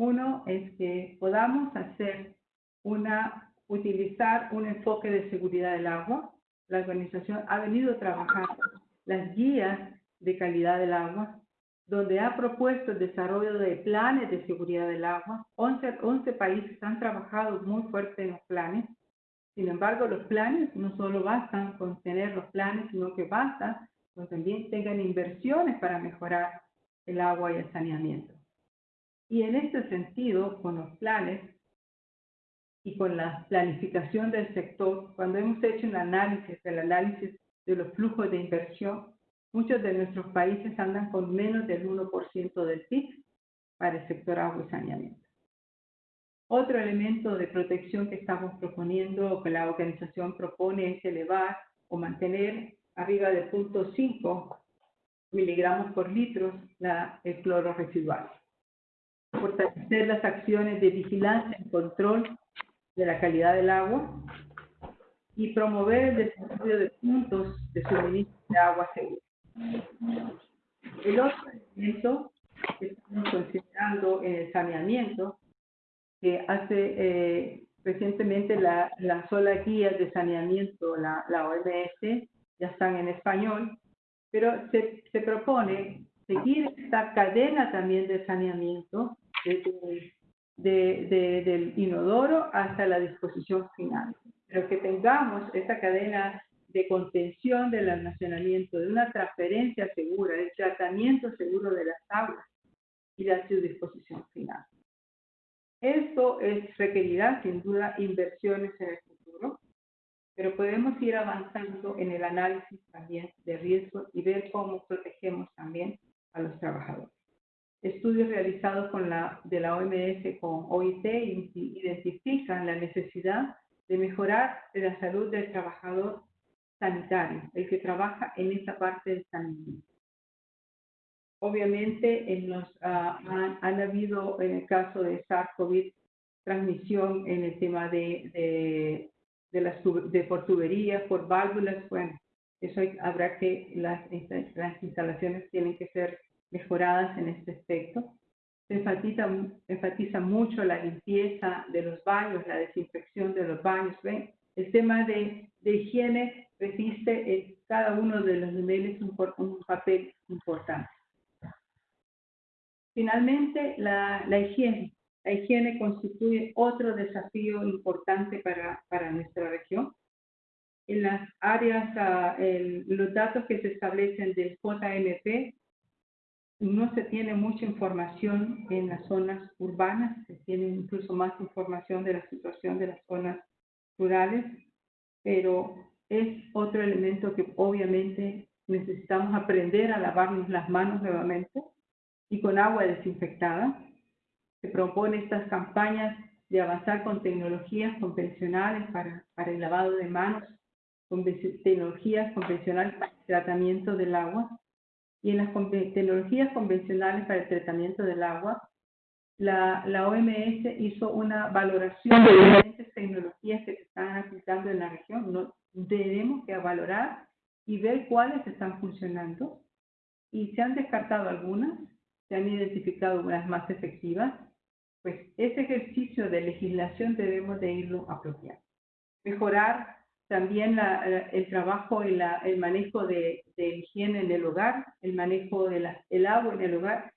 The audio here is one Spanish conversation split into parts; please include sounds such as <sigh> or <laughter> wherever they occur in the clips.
Uno es que podamos hacer una, utilizar un enfoque de seguridad del agua. La organización ha venido trabajando las guías de calidad del agua, donde ha propuesto el desarrollo de planes de seguridad del agua. 11, 11 países han trabajado muy fuerte en los planes. Sin embargo, los planes no solo bastan con tener los planes, sino que basta con también tengan inversiones para mejorar el agua y el saneamiento. Y en este sentido, con los planes y con la planificación del sector, cuando hemos hecho un análisis, el análisis de los flujos de inversión, muchos de nuestros países andan con menos del 1% del PIB para el sector agua y saneamiento. Otro elemento de protección que estamos proponiendo o que la organización propone es elevar o mantener arriba de 0.5 miligramos por litro la, el cloro residual. Fortalecer las acciones de vigilancia y control de la calidad del agua y promover el desarrollo de puntos de suministro de agua segura. El otro elemento que estamos considerando en el saneamiento, que hace eh, recientemente la, la sola guía de saneamiento, la, la OMS, ya están en español, pero se, se propone seguir esta cadena también de saneamiento desde de, del inodoro hasta la disposición final. Pero que tengamos esta cadena de contención del almacenamiento, de una transferencia segura, de tratamiento seguro de las aguas y de su disposición final. Esto es, requerirá sin duda inversiones en el futuro, pero podemos ir avanzando en el análisis también de riesgo y ver cómo protegemos también a los trabajadores. Estudios realizados con la, de la OMS con OIT identifican la necesidad de mejorar la salud del trabajador sanitario, el que trabaja en esta parte del saneamiento. Obviamente, en los, uh, han, han, habido, en el caso de SARS-CoV, transmisión en el tema de, de, de, las, de por tuberías, por válvulas. Bueno, eso hay, habrá que, las, las instalaciones tienen que ser mejoradas en este aspecto. Se enfatiza, enfatiza mucho la limpieza de los baños, la desinfección de los baños. ¿ven? El tema de, de higiene resiste en cada uno de los niveles un, un papel importante. Finalmente, la, la, higiene. La higiene constituye otro desafío importante para, para nuestra región. En las áreas, uh, el, los datos que se establecen del JMP no se tiene mucha información en las zonas urbanas, se tiene incluso más información de la situación de las zonas rurales, pero es otro elemento que obviamente necesitamos aprender a lavarnos las manos nuevamente y con agua desinfectada. Se propone estas campañas de avanzar con tecnologías convencionales para, para el lavado de manos, con tecnologías convencionales para el tratamiento del agua y en las tecnologías convencionales para el tratamiento del agua, la, la OMS hizo una valoración de diferentes tecnologías que se están aplicando en la región. No, tenemos que valorar y ver cuáles están funcionando. Y se han descartado algunas, se han identificado unas más efectivas. Pues ese ejercicio de legislación debemos de irlo apropiando. Mejorar también la, el trabajo y la, el manejo de, de, higiene en el hogar, el manejo del el agua en el hogar.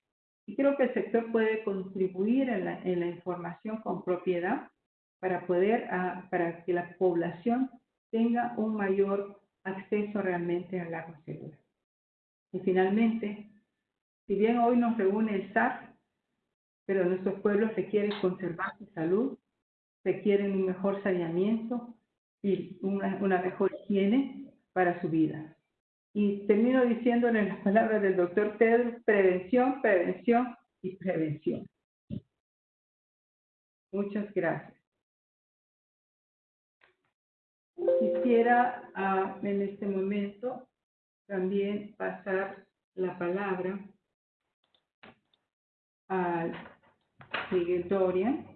Y creo que el sector puede contribuir en la, en la información con propiedad para poder, uh, para que la población tenga un mayor acceso realmente al agua segura. Y finalmente, si bien hoy nos reúne el SAR, pero nuestros pueblos requieren conservar su salud, requieren un mejor saneamiento, y una, mejor higiene para su vida. Y termino diciéndole las palabras del doctor Pedro, prevención, prevención y prevención. Muchas gracias. Quisiera uh, en este momento también pasar la palabra al Miguel Dorian.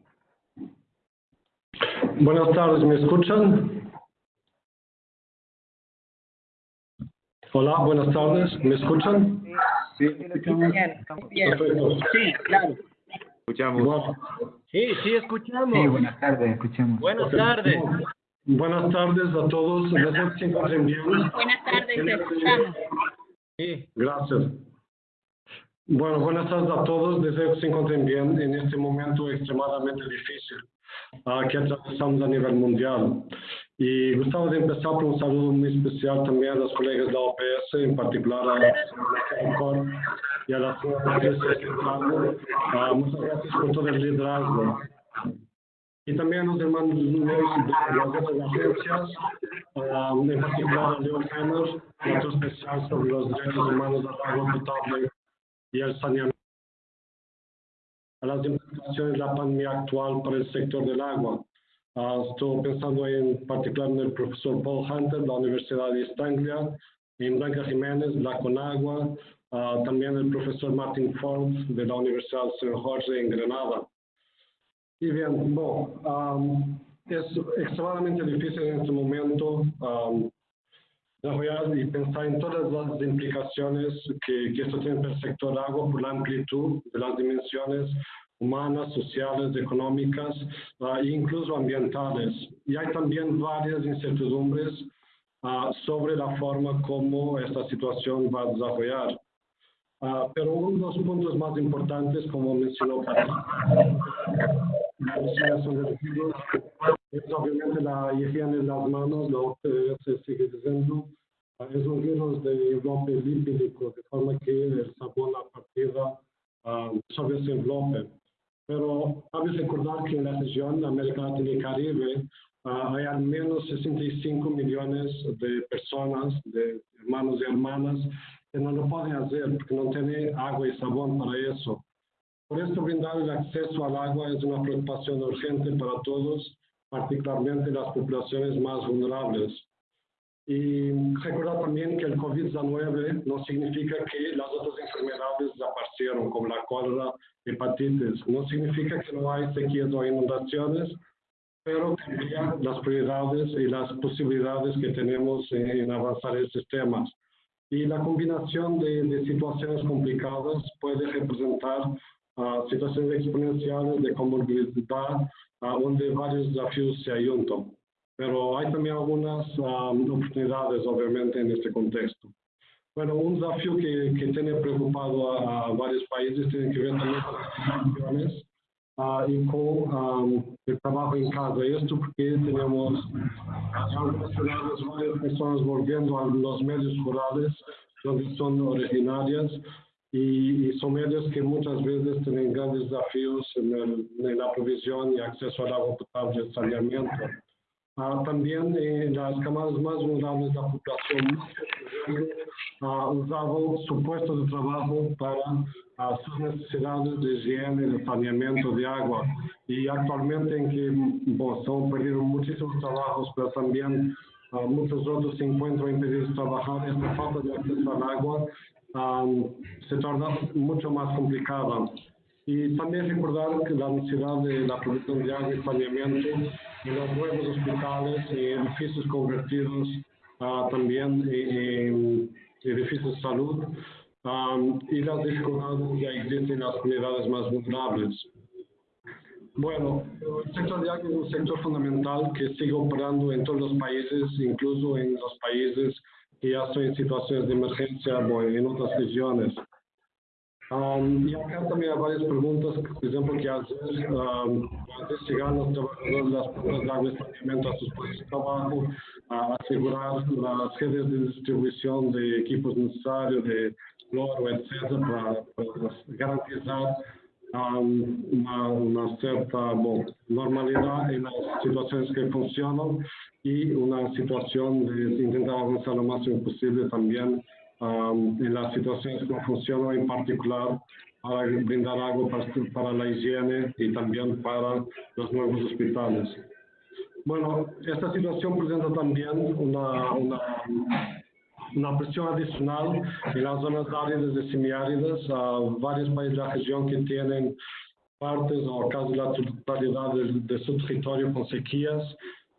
Buenas tardes, ¿me escuchan? Hola, buenas tardes, ¿me escuchan? Sí, sí, sí, claro. Escuchamos. Bueno, Sí, sí, escuchamos. Sí, buenas tardes, escuchemos. Buenas tardes. buenas tardes a todos. Deseo que se encuentren bien. Buenas tardes, te escuchamos. Sí, Gracias. Bueno, buenas tardes a todos. Deseo que se encuentren bien en este momento extremadamente difícil ah, que atravesamos a nivel mundial. Y gustaba de empezar por un saludo muy especial también a los colegas de la OPS, en particular a Cor y a la. Ah, muchas gracias por todo el liderazgo. Y también a los hermanos de las agencias, ah, en particular a Leo Henner, otro especial sobre los derechos humanos del agua potable y el saneamiento. A las implicaciones de la pandemia actual para el sector del agua. Ah, estoy pensando en particular en el profesor Paul Hunter de la Universidad de East Anglia, en Blanca Jiménez, de la Conagua, ah, también el profesor Martin Forbes de la Universidad de San Jorge en Granada. Y bien, bueno, am, es extremadamente difícil en este momento am, desarrollar y pensar en todas las implicaciones que, que esto tiene para el sector agua por la amplitud de las dimensiones humanas, sociales, económicas ah, e incluso ambientales. Y hay también varias incertidumbres ah, sobre la forma como esta situación va a desarrollar. Ah, pero uno de los puntos más importantes, como mencionó Patricia, la es obviamente la higiene de las manos, la OPS sigue diciendo, es un virus de envelope lípido, de forma que el sabón a partida ah, sobre ese envelope. Pero cabe recordar que en la región América Latina y Caribe ah, hay al menos 65 millones de personas, de hermanos y hermanas, que no lo pueden hacer porque no tienen agua y sabón para eso. Por esto, brindar el acceso al agua es una preocupación urgente para todos, particularmente las poblaciones más vulnerables. Y recordar también que el COVID-19 no significa que las otras enfermedades desaparecieron, como la cólera, hepatitis. No significa que no hay sequías o inundaciones, pero cambia las prioridades y las posibilidades que tenemos en, en avanzar estos temas. Y la combinación de, de situaciones complicadas puede representar ah, situaciones exponenciales de comorbilidad, ah, donde varios desafíos se ayuntan. Pero hay también algunas ah, oportunidades, obviamente, en este contexto. Bueno, un desafío que, que tiene preocupado a, a varios países tiene que ver también con las migraciones ah, y con ah, el trabajo en casa. Esto porque tenemos varias personas volviendo a los medios rurales donde son originarias y, y son medios que muchas veces tienen grandes desafíos en, el, en la provisión y acceso al agua potable y saneamiento. Ah, también en las camadas más vulnerables de la población ah, usaban su puesto de trabajo para ah, sus necesidades de higiene, de saneamiento de agua. Y actualmente en que bueno, se han perdido muchísimos trabajos, pero también ah, muchos otros se encuentran impedidos de trabajar, esta falta de acceso al agua se torna mucho más complicada. Y también recordar que la necesidad de la producción de agua y saneamiento en los nuevos hospitales y edificios convertidos ah, también en, en edificios de salud um, y las dificultades que existen en las comunidades más vulnerables. Bueno, el sector de agua es un sector fundamental que sigue operando en todos los países, incluso en los países que ya están en situaciones de emergencia o en otras regiones. Um, y acá también hay varias preguntas, por ejemplo, que hacer um, antes llegar los trabajadores las agua y saneamiento a sus puestos de trabajo, a asegurar las redes de distribución de equipos necesarios, de cloro, etcétera, para, para garantizar um, una, una, cierta bueno, normalidad en las situaciones que funcionan y una situación de intentar avanzar lo máximo posible también um, en las situaciones que no funcionan, en particular para brindar agua para, para, la higiene y también para los nuevos hospitales. Bueno, esta situación presenta también una, una, una presión adicional en las zonas áridas y semiáridas, a varios países de la región que tienen partes o casi la totalidad de, de su territorio con sequías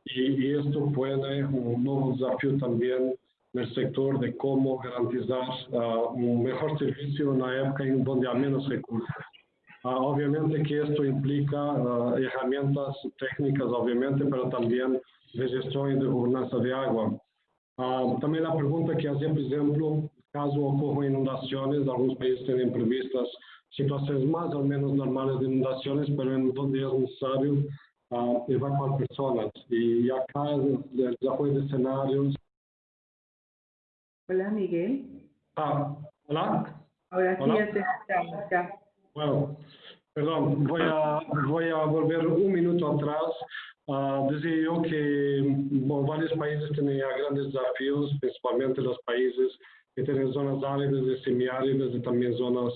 y, y esto puede un nuevo desafío también en el sector de cómo garantizar uh, un mejor servicio en una época en donde hay menos recursos. Ah, obviamente que esto implica ah, herramientas técnicas, obviamente, pero también de gestión y de gobernanza de agua. Ah, también la pregunta que hacía, por ejemplo, caso ocurran inundaciones, algunos países tienen previstas situaciones más o menos normales de inundaciones, pero en donde es necesario uh, evacuar personas. Y acá el, el desarrollo de escenarios. Hola, Miguel. Ah, hola. Ahora sí Hola. ya te escuchamos, ya. Bueno, perdón, voy a, voy a volver un minuto atrás. Ah, decía yo que bueno, varios países ya grandes desafíos, principalmente los países que tienen zonas áridas y semiáridas y también zonas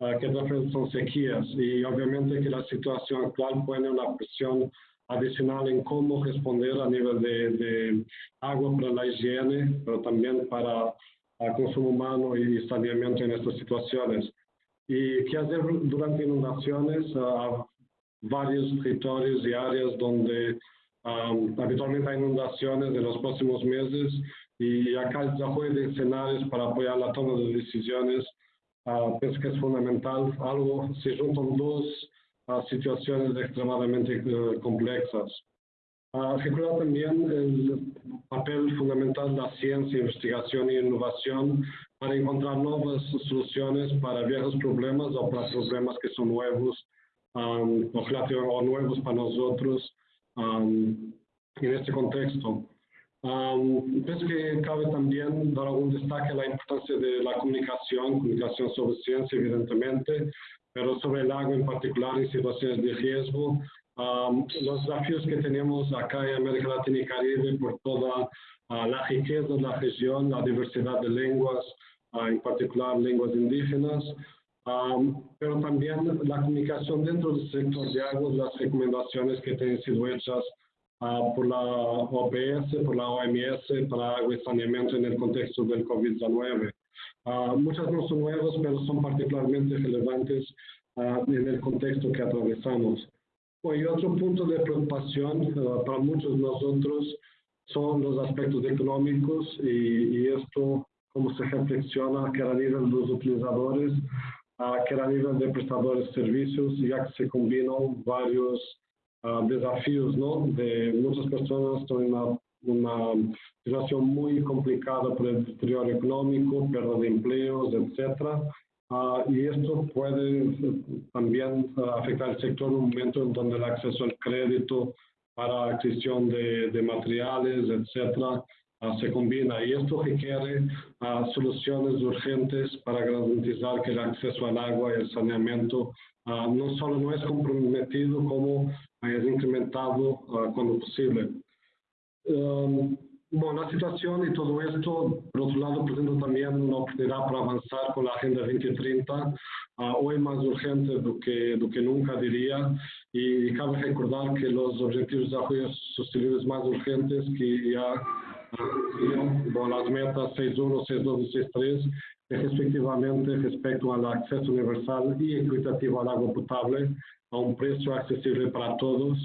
ah, que son sequías. Y obviamente que la situación actual pone una presión adicional en cómo responder a nivel de, de agua para la higiene, pero también para el consumo humano y saneamiento en estas situaciones. ¿Y qué hacer durante inundaciones? Ah, varios territorios y áreas donde um, habitualmente hay inundaciones en los próximos meses y acá el desarrollo de escenarios para apoyar la toma de decisiones ah, pienso que es fundamental. Algo, se juntan dos ah, situaciones extremadamente eh, complexas. Uh, recordar también el papel fundamental de la ciencia, investigación e innovación para encontrar nuevas soluciones para viejos problemas o para problemas que son nuevos um, o, o nuevos para nosotros um, en este contexto. Um, pienso que cabe también dar algún destaque a la importancia de la comunicación, comunicación sobre ciencia, evidentemente, pero sobre el agua en particular en situaciones de riesgo. Um, los desafíos que tenemos acá en América Latina y Caribe por toda ah, la riqueza de la región, la diversidad de lenguas, ah, en particular lenguas indígenas, Um, pero también la comunicación dentro del sector de aguas, las recomendaciones que tienen sido hechas ah, por la OPS, por la OMS para agua y saneamiento en el contexto del COVID-19. Ah, muchas no son nuevas, pero son particularmente relevantes ah, en el contexto que atravesamos. Y otro punto de preocupación ah, para muchos de nosotros son los aspectos económicos y, y esto, cómo se reflexiona que a nivel de los utilizadores, que a nivel de prestadores de servicios, ya que se combinan varios desafíos, ¿no? De muchas personas están en una, una situación muy complicada por el deterioro económico, pérdida de empleos, etcétera. Ah, y esto puede también ah, afectar el sector en un momento en donde el acceso al crédito para adquisición de, de materiales, etcétera, ah, se combina. Y esto requiere soluciones urgentes para garantizar que el acceso al agua y el saneamiento no solo no es comprometido, como es incrementado cuando posible. Um, bueno, la situación y todo esto, por otro lado, presenta también una oportunidad para avanzar con la Agenda 2030, ah, hoy más urgente do que, do que nunca, diría, y cabe recordar que los objetivos de desarrollo sostenibles más urgentes que ya siguen, bueno, las metas 6.1, 6.2 y 6.3, que respectivamente respecto al acceso universal y equitativo al agua potable a un precio accesible para todos,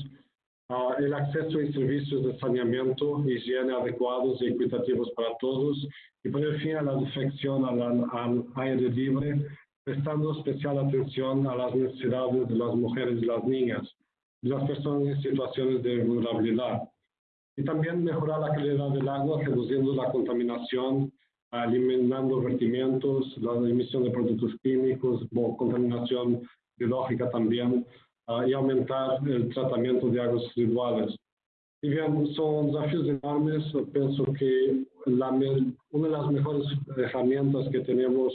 Ah, el acceso a servicios de saneamiento, higiene adecuados y equitativos para todos y poner fin a la defección al, al aire libre, prestando especial atención a las necesidades de las mujeres y las niñas, de las personas en situaciones de vulnerabilidad. Y también mejorar la calidad del agua, reduciendo la contaminación, eliminando vertimientos, la emisión de productos químicos, contaminación biológica también, y aumentar el tratamiento de aguas residuales. Y bien, son desafíos enormes. Pienso que la me- una de las mejores herramientas que tenemos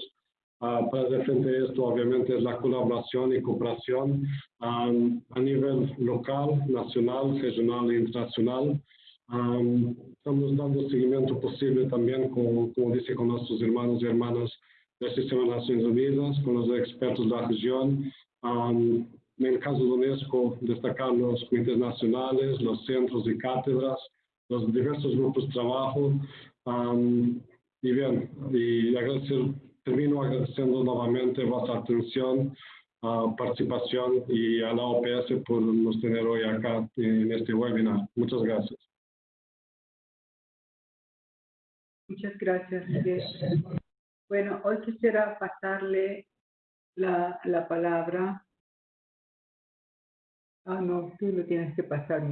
ah, para hacer frente a esto, obviamente, es la colaboración y cooperación am, a nivel local, nacional, regional e internacional. Am, estamos dando seguimiento posible también, con, como dice, con nuestros hermanos y hermanas del Sistema de Naciones Unidas, con los expertos de la región. En el caso de UNESCO, destacar los comités nacionales, los centros y cátedras, los diversos grupos de trabajo. am, y bien, y agradecer, termino agradeciendo nuevamente vuestra atención, ah, participación y a la OPS por nos tener hoy acá en este webinar. Muchas gracias. Muchas gracias. Bueno, hoy quisiera pasarle la, la palabra Ah, no, tú lo tienes que pasar.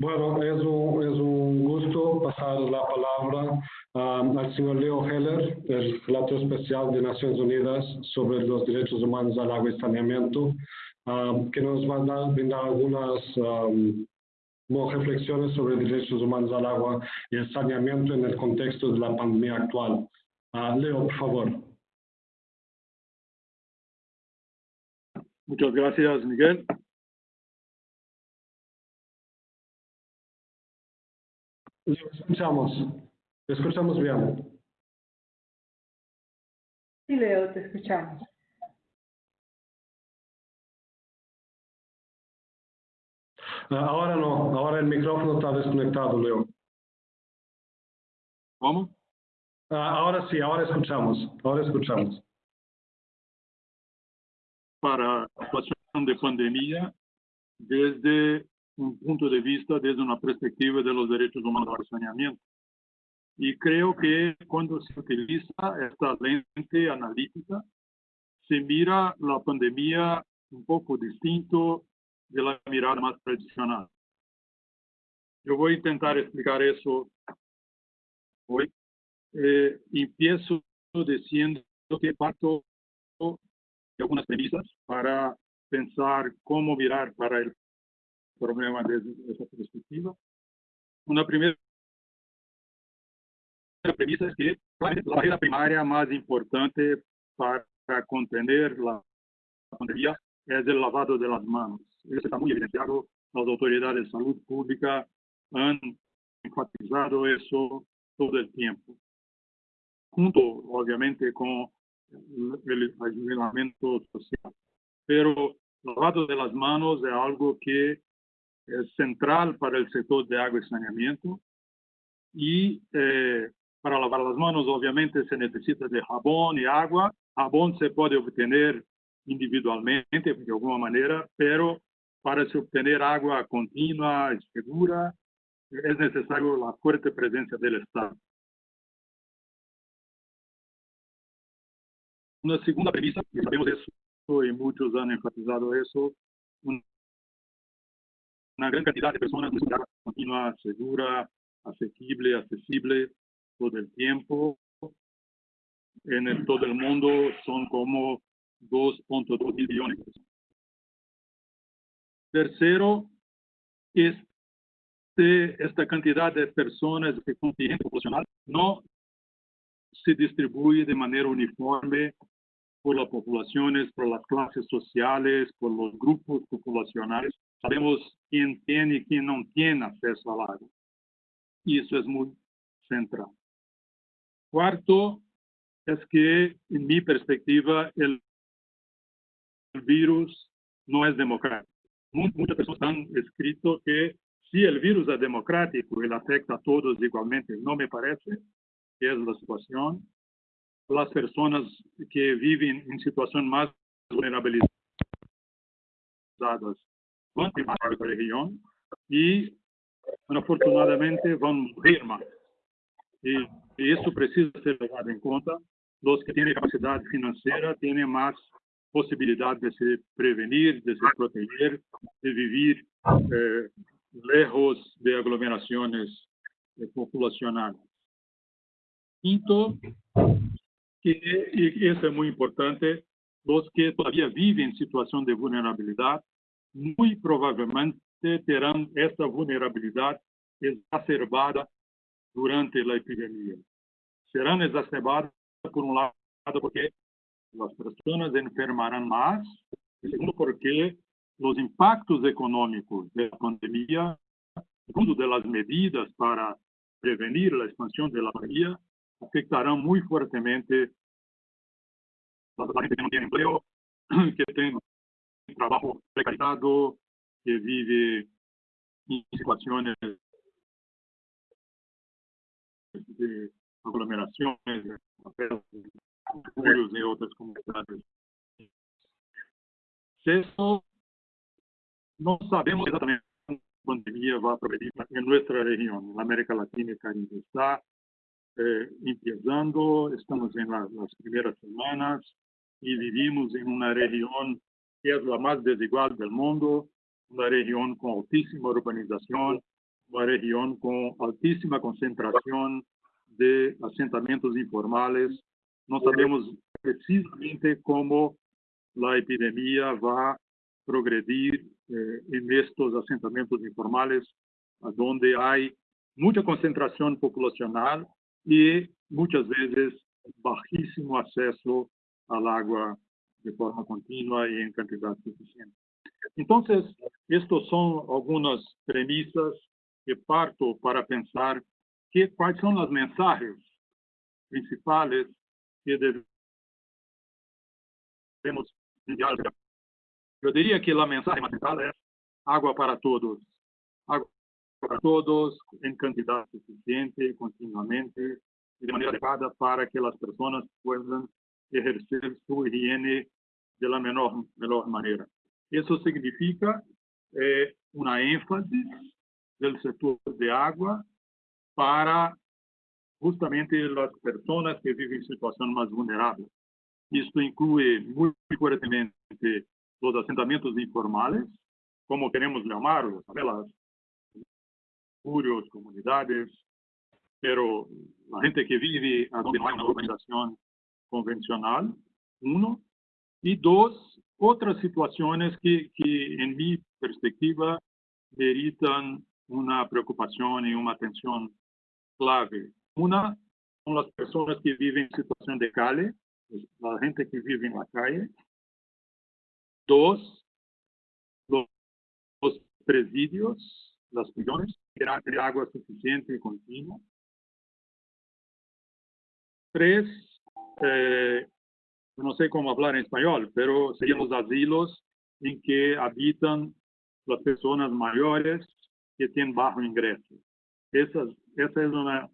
Bueno, es un, es un gusto pasar la palabra um, al señor Leo Heller, el relator especial de Naciones Unidas sobre los derechos humanos al agua y saneamiento, um, que nos va a dar, brindar algunas um, reflexiones sobre derechos humanos al agua y saneamiento en el contexto de la pandemia actual. Ah, Leo, por favor. Muchas gracias, Miguel. Leo, escuchamos. Escuchamos bien. Sí, Leo, te escuchamos. Ah, ahora no, ahora el micrófono está desconectado, Leo. ¿Cómo? Ah, ahora sí, ahora escuchamos, ahora escuchamos. Para la situación de pandemia desde un punto de vista, desde una perspectiva de los derechos humanos al saneamiento. Y creo que cuando se utiliza esta lente analítica, se mira la pandemia un poco distinto de la mirada más tradicional. Yo voy a intentar explicar eso hoy. Eh, empiezo diciendo que parto algunas premisas para pensar cómo mirar para el problema desde esa perspectiva. Una primera premisa es que la barrera primaria más importante para contener la pandemia es el lavado de las manos. Eso está muy evidenciado. Las autoridades de salud pública han enfatizado eso todo el tiempo. Junto, obviamente, con el aislamiento social. Pero lavado de las manos es algo que es central para el sector de agua y saneamiento. Y eh, para lavar las manos, obviamente, se necesita de jabón y agua. Jabón se puede obtener individualmente, de alguna manera, pero para se obtener agua continua y segura, es necesario la fuerte presencia del Estado. Una segunda premisa, y sabemos eso y muchos han enfatizado eso, un, una gran cantidad de personas necesitan continua, segura, asequible, accesible todo el tiempo. En todo el mundo son como 2.2 millones. Tercero, este, esta cantidad de personas, este contingente populacional, no se distribuye de manera uniforme por las poblaciones, por las clases sociales, por los grupos populacionales. Sabemos quién tiene y quién no tiene acceso al agua. Y eso es muy central. Cuarto, es que, en mi perspectiva, el, virus no es democrático. Muchas personas han escrito que si el virus es democrático le afecta a todos igualmente, no me parece que es la situación. Las personas que viven en situación más vulnerabilizadas van a región y, afortunadamente, a morir más. Y, y eso precisa ser tomado en cuenta. Los que tienen capacidad financiera tienen más posibilidad de se prevenir, de se proteger, de vivir eh, lejos de aglomeraciones eh, populacionales. Quinto, que, y eso es muy importante, los que todavía viven en situación de vulnerabilidad, muy probablemente terán esta vulnerabilidad exacerbada durante la epidemia. Serán exacerbadas, por un lado, porque las personas enfermarán más, y segundo, porque los impactos económicos de la pandemia, incluso de las medidas para prevenir la expansión de la pandemia, afectarán muy fuertemente a la gente que no tiene empleo, <clears throat> que tiene trabajo precarizado, que vive en situaciones de aglomeraciones, de otras comunidades. Sexto, no sabemos exactamente cómo la pandemia va a progredir en nuestra región, en América Latina y Caribe. Está eh, empezando, estamos en la, las primeras semanas, y vivimos en una región que es la más desigual del mundo, una región con altísima urbanización, una región con altísima concentración de asentamientos informales. No sabemos precisamente cómo la epidemia va a progredir eh, en estos asentamientos informales, donde hay mucha concentración poblacional y muchas veces bajísimo acceso al agua de forma continua y en cantidad suficiente. Entonces, estos son algunas premisas que parto para pensar que, cuáles son los mensajes principales que debemos enviar. Yo diría que la mensaje principal es agua para todos. Agua para todos en cantidad suficiente, continuamente, y de manera adecuada para que las personas puedan ejercer su higiene de la menor, menor manera. Eso significa eh, una énfasis del sector de agua para justamente las personas que viven en situación más vulnerable. Esto incluye muy fuertemente los asentamientos informales, como queremos llamarlos, las curios, comunidades, pero la gente que vive donde no hay una urbanización convencional, uno, y dos, otras situaciones que, que en mi perspectiva meritan una preocupación y una atención clave. Una son las personas que viven en situación de calle, la gente que vive en la calle. Dos, los, los presidios, las prisiones, de agua suficiente y continua. Tres, eh, no sé cómo hablar en español, pero serían los asilos en que habitan las personas mayores que tienen bajo ingreso. Esa, esa es una,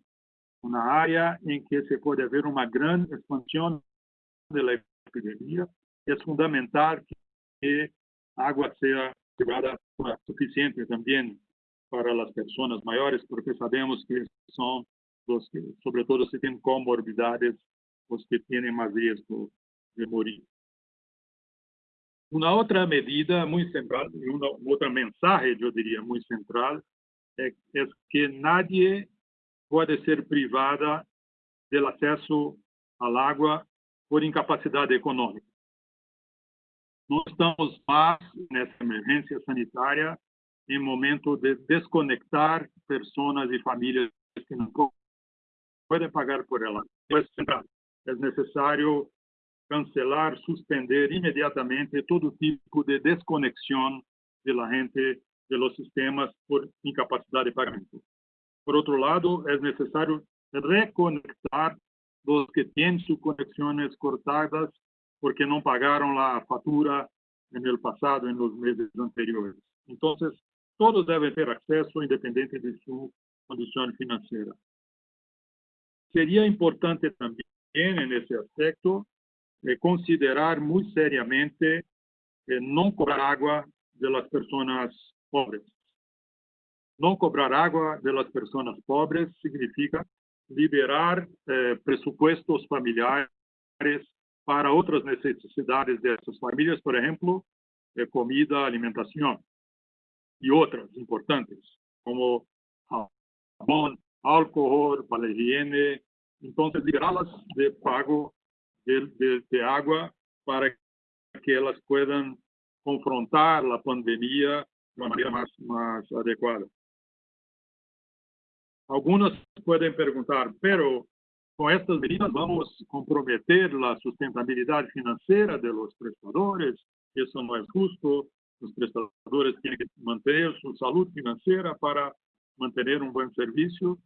una área en que se puede ver una gran expansión de la epidemia. Es fundamental que agua sea llevada suficiente también para las personas mayores, porque sabemos que son los que, sobre todo si tienen comorbidades, los que tienen más riesgo de morir. Una otra medida muy central, y una otra mensaje, yo diría, muy central, es, es que nadie puede ser privada del acceso al agua por incapacidad económica. No estamos más en esta emergencia en momento de desconectar personas y familias que no pueden pagar por ela. Es necesario cancelar, suspender inmediatamente todo tipo de desconexión de la gente de los sistemas por incapacidad de pagamento. Por otro lado, es necesario reconectar los que tienen sus conexiones cortadas porque no pagaron la factura en el pasado, en los meses anteriores. Entonces, todos deben ter acceso independiente de su condición financiera. Sería importante también en ese aspecto eh, considerar muy seriamente eh, no cobrar agua de las personas pobres. No cobrar agua de las personas pobres significa liberar eh, presupuestos familiares para otras necesidades de esas familias, por ejemplo, eh, comida, alimentación y otras importantes, como jabón, alcohol, para la higiene. Entonces, liberarlas de pago de, de, de agua para que elas puedan confrontar la pandemia de una manera más, más adecuada. Algunos pueden preguntar, pero con estas medidas vamos a comprometer la sustentabilidad financiera de los prestadores. Eso no es justo. Los prestadores tienen que mantener su salud financiera para mantener un buen servicio.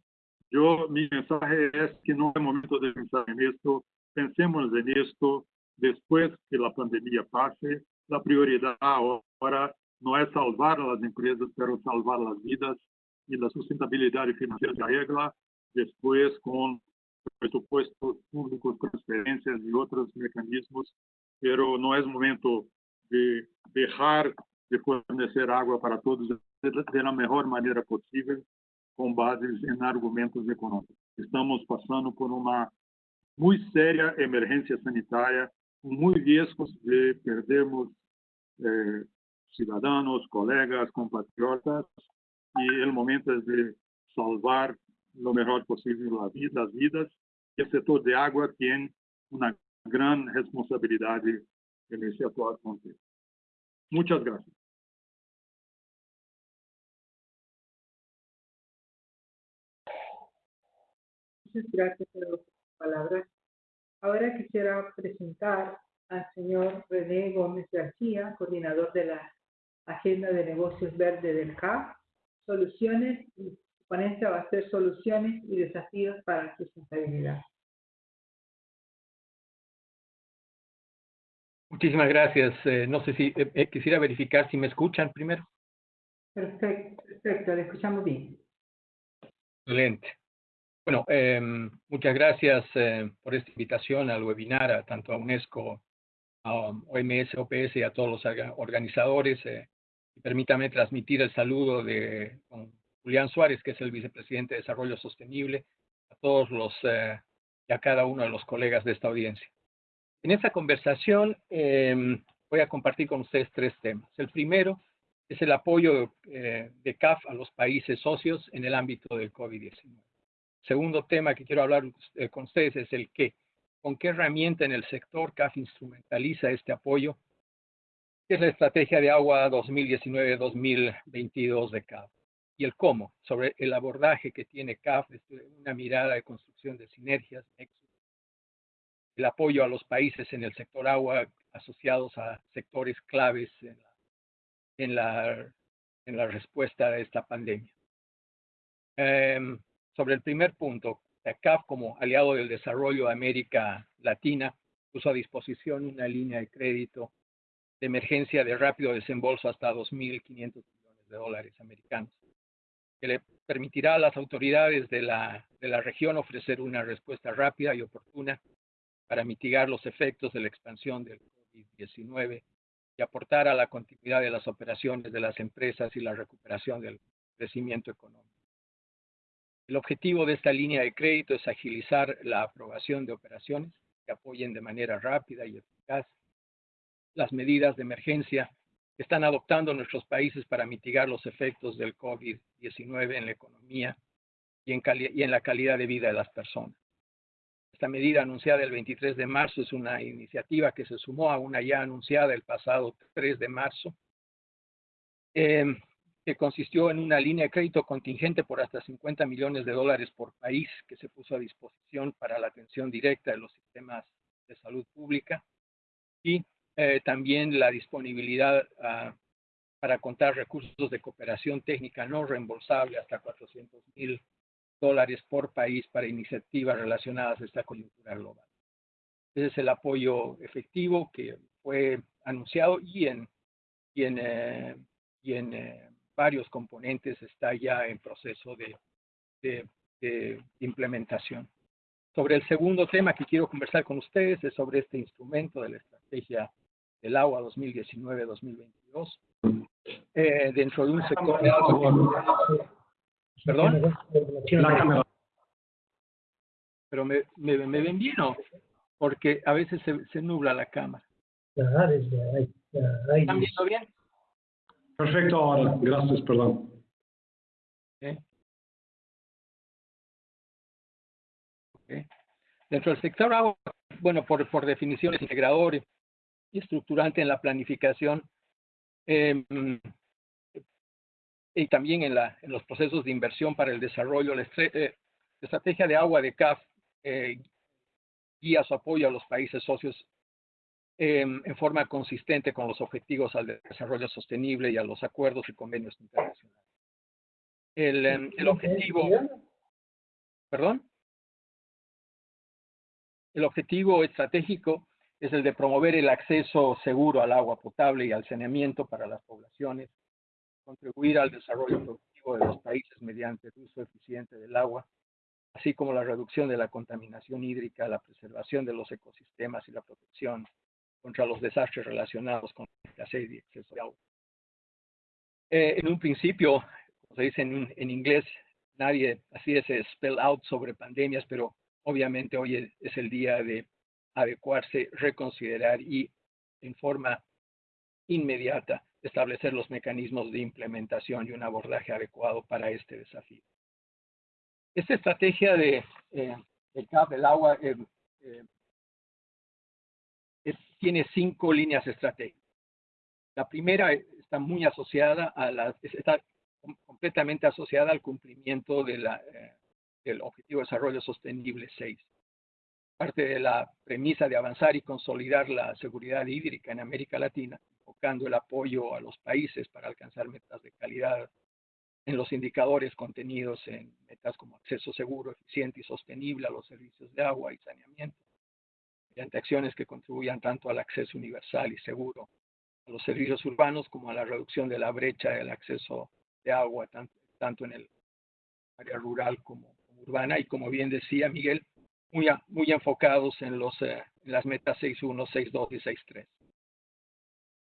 Yo, mi mensaje es que no es momento de pensar en esto. Pensemos en esto después que la pandemia pase. La prioridad ahora no es salvar a las empresas, pero salvar las vidas y la sustentabilidad financiera se arregla después con presupuestos públicos, transferencias y otros mecanismos, pero no es momento de dejar de fornecer agua para todos de la mejor manera posible con bases en argumentos económicos. Estamos pasando por una muy seria emergencia sanitaria muy riesgos de perdermos eh, ciudadanos, colegas, compatriotas, y el momento es de salvar lo mejor posible la vida, las vidas. El sector de agua tiene una gran responsabilidad en ese actual contexto. Muchas gracias. Muchas gracias por sus palabras. Ahora quisiera presentar al señor René Gómez García, coordinador de la Agenda de Negocios Verde del CAF, soluciones, y su ponencia va a ser soluciones y desafíos para sustentabilidad. Muchísimas gracias. Eh, no sé si eh, eh, quisiera verificar si me escuchan primero. Perfecto, perfecto, le escuchamos bien. Excelente. Bueno, em, muchas gracias eh, por esta invitación al webinar, a, tanto a UNESCO, a OMS, OPS y a todos los orga- organizadores. eh, y permítame transmitir el saludo de don Julián Suárez, que es el vicepresidente de Desarrollo Sostenible, a todos los eh, y a cada uno de los colegas de esta audiencia. En esta conversación em, voy a compartir con ustedes tres temas. El primero es el apoyo eh, de CAF a los países socios en el ámbito del COVID-19. Segundo tema que quiero hablar eh, con ustedes es el qué. ¿Con qué herramienta en el sector CAF instrumentaliza este apoyo? ¿Qué es la estrategia de agua 2019-2022 de CAF? Y el cómo, sobre el abordaje que tiene CAF desde una mirada de construcción de sinergias, el apoyo a los países en el sector agua asociados a sectores claves en la, en la, en la respuesta a esta pandemia. Em, sobre el primer punto, la CAF como aliado del desarrollo de América Latina puso a disposición una línea de crédito de emergencia de rápido desembolso hasta 2.500 millones de dólares americanos, que le permitirá a las autoridades de la, de la región ofrecer una respuesta rápida y oportuna para mitigar los efectos de la expansión del COVID-19 y aportar a la continuidad de las operaciones de las empresas y la recuperación del crecimiento económico. El objetivo de esta línea de crédito es agilizar la aprobación de operaciones que apoyen de manera rápida y eficaz las medidas de emergencia que están adoptando nuestros países para mitigar los efectos del COVID-19 en la economía y en, y en la calidad de vida de las personas. Esta medida anunciada el 23 de marzo es una iniciativa que se sumó a una ya anunciada el pasado 3 de marzo, eh, que consistió en una línea de crédito contingente por hasta 50 millones de dólares por país que se puso a disposición para la atención directa de los sistemas de salud pública y eh, también la disponibilidad uh, para contar recursos de cooperación técnica no reembolsable hasta 400 mil dólares por país para iniciativas relacionadas a esta coyuntura global. Ese es el apoyo efectivo que fue anunciado y en, y en, eh, y en eh, varios componentes está ya en proceso de, de, de, implementación. Sobre el segundo tema que quiero conversar con ustedes es sobre este instrumento de la estrategia del agua 2019-2022 eh, dentro de un sector de agua. ¿Perdón? Pero me, me, me ven bien o porque a veces se, se nubla la cámara. ¿Están viendo bien? Perfecto ahora, gracias, perdón. Okay. Okay. Dentro del sector agua, bueno, por, por definición es integrador y estructurante en la planificación eh, y también en, la, en, los procesos de inversión para el desarrollo. La, eh, la estrategia de agua de CAF eh, guía su apoyo a los países socios en forma consistente con los objetivos al desarrollo sostenible y a los acuerdos y convenios internacionales. El, el objetivo, perdón, el objetivo estratégico es el de promover el acceso seguro al agua potable y al saneamiento para las poblaciones, contribuir al desarrollo productivo de los países mediante el uso eficiente del agua, así como la reducción de la contaminación hídrica, la preservación de los ecosistemas y la protección contra los desastres relacionados con la escasez y exceso de agua. Eh, en un principio, como se dice en, en inglés, nadie así ese spell out sobre pandemias, pero obviamente hoy es, el día de adecuarse, reconsiderar y en forma inmediata establecer los mecanismos de implementación y un abordaje adecuado para este desafío. Esta estrategia de, eh, CAP del agua eh, eh, tiene cinco líneas estratégicas. La primera está muy asociada a la, está completamente asociada al cumplimiento de la, del Objetivo de Desarrollo Sostenible 6 parte de la premisa de avanzar y consolidar la seguridad hídrica en América Latina, enfocando el apoyo a los países para alcanzar metas de calidad en los indicadores contenidos en metas como acceso seguro, eficiente y sostenible a los servicios de agua y saneamiento, mediante acciones que contribuyan tanto al acceso universal y seguro a los servicios urbanos como a la reducción de la brecha del acceso de agua, tanto, tanto en el área rural como, como urbana. Y como bien decía Miguel, muy, muy enfocados en, los, eh, en las metas 6.1, 6.2 y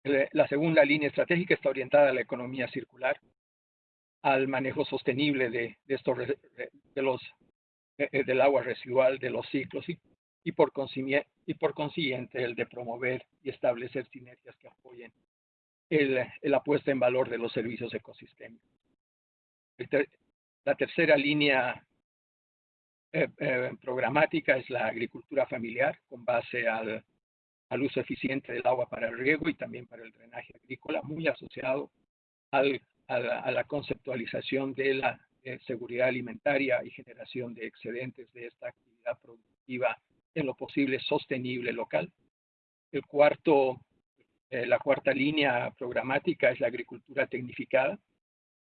6.3. La segunda línea estratégica está orientada a la economía circular, al manejo sostenible de, de estos, de los, eh, del agua residual, de los ciclos y, y, por y por consiguiente el de promover y establecer sinergias que apoyen la puesta en valor de los servicios ecosistémicos. La tercera línea eh, eh, programática es la agricultura familiar con base al, al, uso eficiente del agua para el riego y también para el drenaje agrícola, muy asociado al, a, la, a, la, conceptualización de la eh, seguridad alimentaria y generación de excedentes de esta actividad productiva en lo posible sostenible local. El cuarto, eh, la cuarta línea programática es la agricultura tecnificada,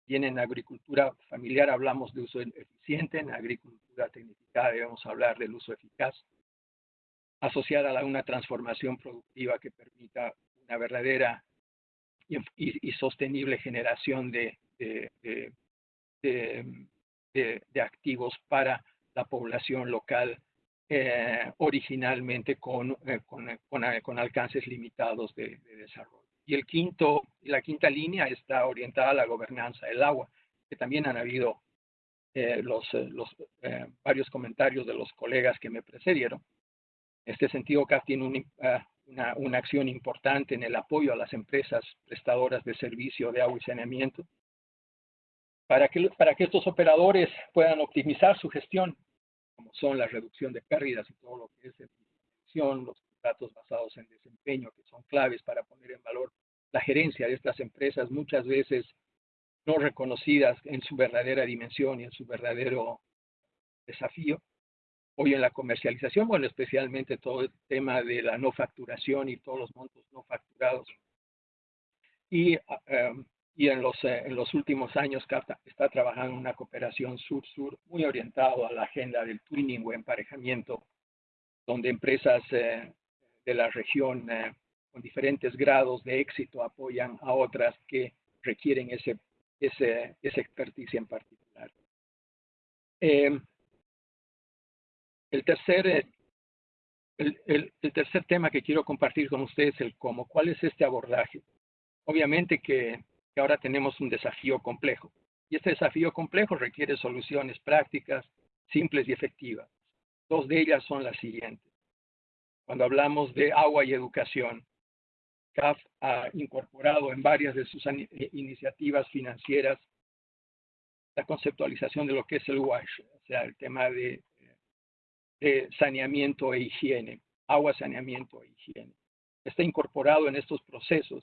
Bien, en agricultura familiar hablamos de uso eficiente, en agricultura tecnificada debemos hablar del uso eficaz, asociada a una transformación productiva que permita una verdadera y, sostenible generación de, activos para la población local, eh, originalmente con, eh, con, con, con, alcances limitados de desarrollo. Y el quinto, la quinta línea está orientada a la gobernanza del agua, que también han habido eh, los, eh, los eh, varios comentarios de los colegas que me precedieron. En este sentido, CAF tiene uh, una, una, acción importante en el apoyo a las empresas prestadoras de servicio de agua y saneamiento para que, para que estos operadores puedan optimizar su gestión, son la reducción de pérdidas y todo lo que es gestión, los datos basados en desempeño, que son claves para poner en valor la gerencia de estas empresas, muchas veces no reconocidas en su verdadera dimensión y en su verdadero desafío. Hoy en la comercialización, bueno, especialmente todo el tema de la no facturación y todos los montos no facturados. Y, um, y en, los, eh, en los últimos años CAPTA está trabajando en una cooperación sur-sur muy orientado a la agenda del twinning o emparejamiento, donde empresas eh, de la región eh, con diferentes grados de éxito apoyan a otras que requieren ese, ese, esa experticia en particular. Eh, el, tercer, eh, el, el, el, tercer tema que quiero compartir con ustedes es el cómo. ¿Cuál es este abordaje? Obviamente que, que ahora tenemos un desafío complejo. Y este desafío complejo requiere soluciones prácticas, simples y efectivas. Dos de ellas son las siguientes cuando hablamos de agua y educación. CAF ha incorporado en varias de sus eh, iniciativas financieras la conceptualización de lo que es el WASH, o sea, el tema de, de saneamiento e higiene, agua, saneamiento e higiene. Está incorporado en estos procesos